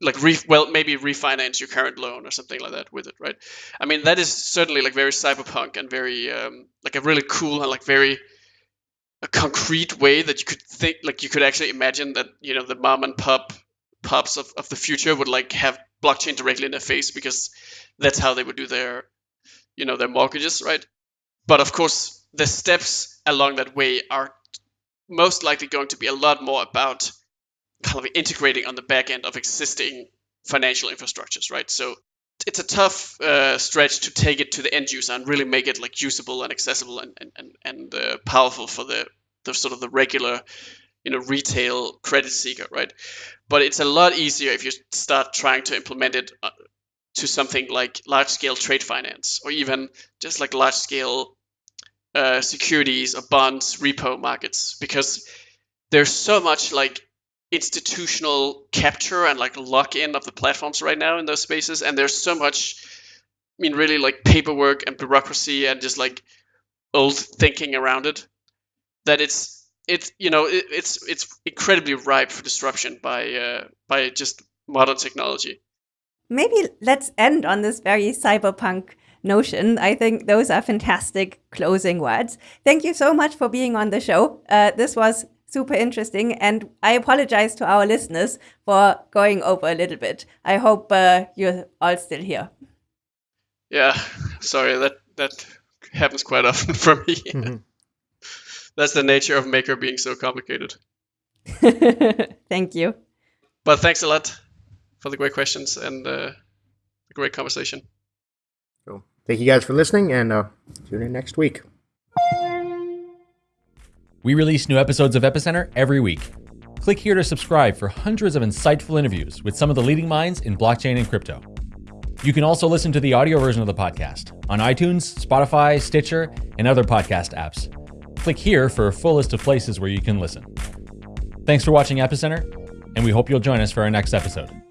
like re- well maybe refinance your current loan or something like that with it, right? I mean that is certainly like very cyberpunk and very um, like a really cool and like very a concrete way that you could think like you could actually imagine that you know the mom and pop pups of, of the future would like have blockchain directly in their face because that's how they would do their you know their mortgages right? But of course the steps along that way are most likely going to be a lot more about kind of integrating on the back end of existing financial infrastructures right? So it's a tough uh, stretch to take it to the end user and really make it like usable and accessible and and, and, and uh, powerful for the, the sort of the regular you know retail credit seeker right? But it's a lot easier if you start trying to implement it uh, to something like large scale trade finance or even just like large scale uh, securities or bonds repo markets because there's so much like institutional capture and like lock in of the platforms right now in those spaces and there's so much i mean really like paperwork and bureaucracy and just like old thinking around it that it's it's you know it, it's it's incredibly ripe for disruption by uh, by just modern technology. Maybe let's end on this very cyberpunk notion. I think those are fantastic closing words. Thank you so much for being on the show. Uh, this was super interesting. And I apologize to our listeners for going over a little bit. I hope uh, you're all still here. Yeah, sorry that that happens quite often for me. Mhm. That's the nature of Maker being so complicated. Thank you. But thanks a lot for the great questions and uh, the great conversation. So thank you guys for listening, and uh, tune in next week. We release new episodes of Epicenter every week. Click here to subscribe for hundreds of insightful interviews with some of the leading minds in blockchain and crypto. You can also listen to the audio version of the podcast on iTunes, Spotify, Stitcher, and other podcast apps. Click here for a full list of places where you can listen. Thanks for watching Epicenter, and we hope you'll join us for our next episode.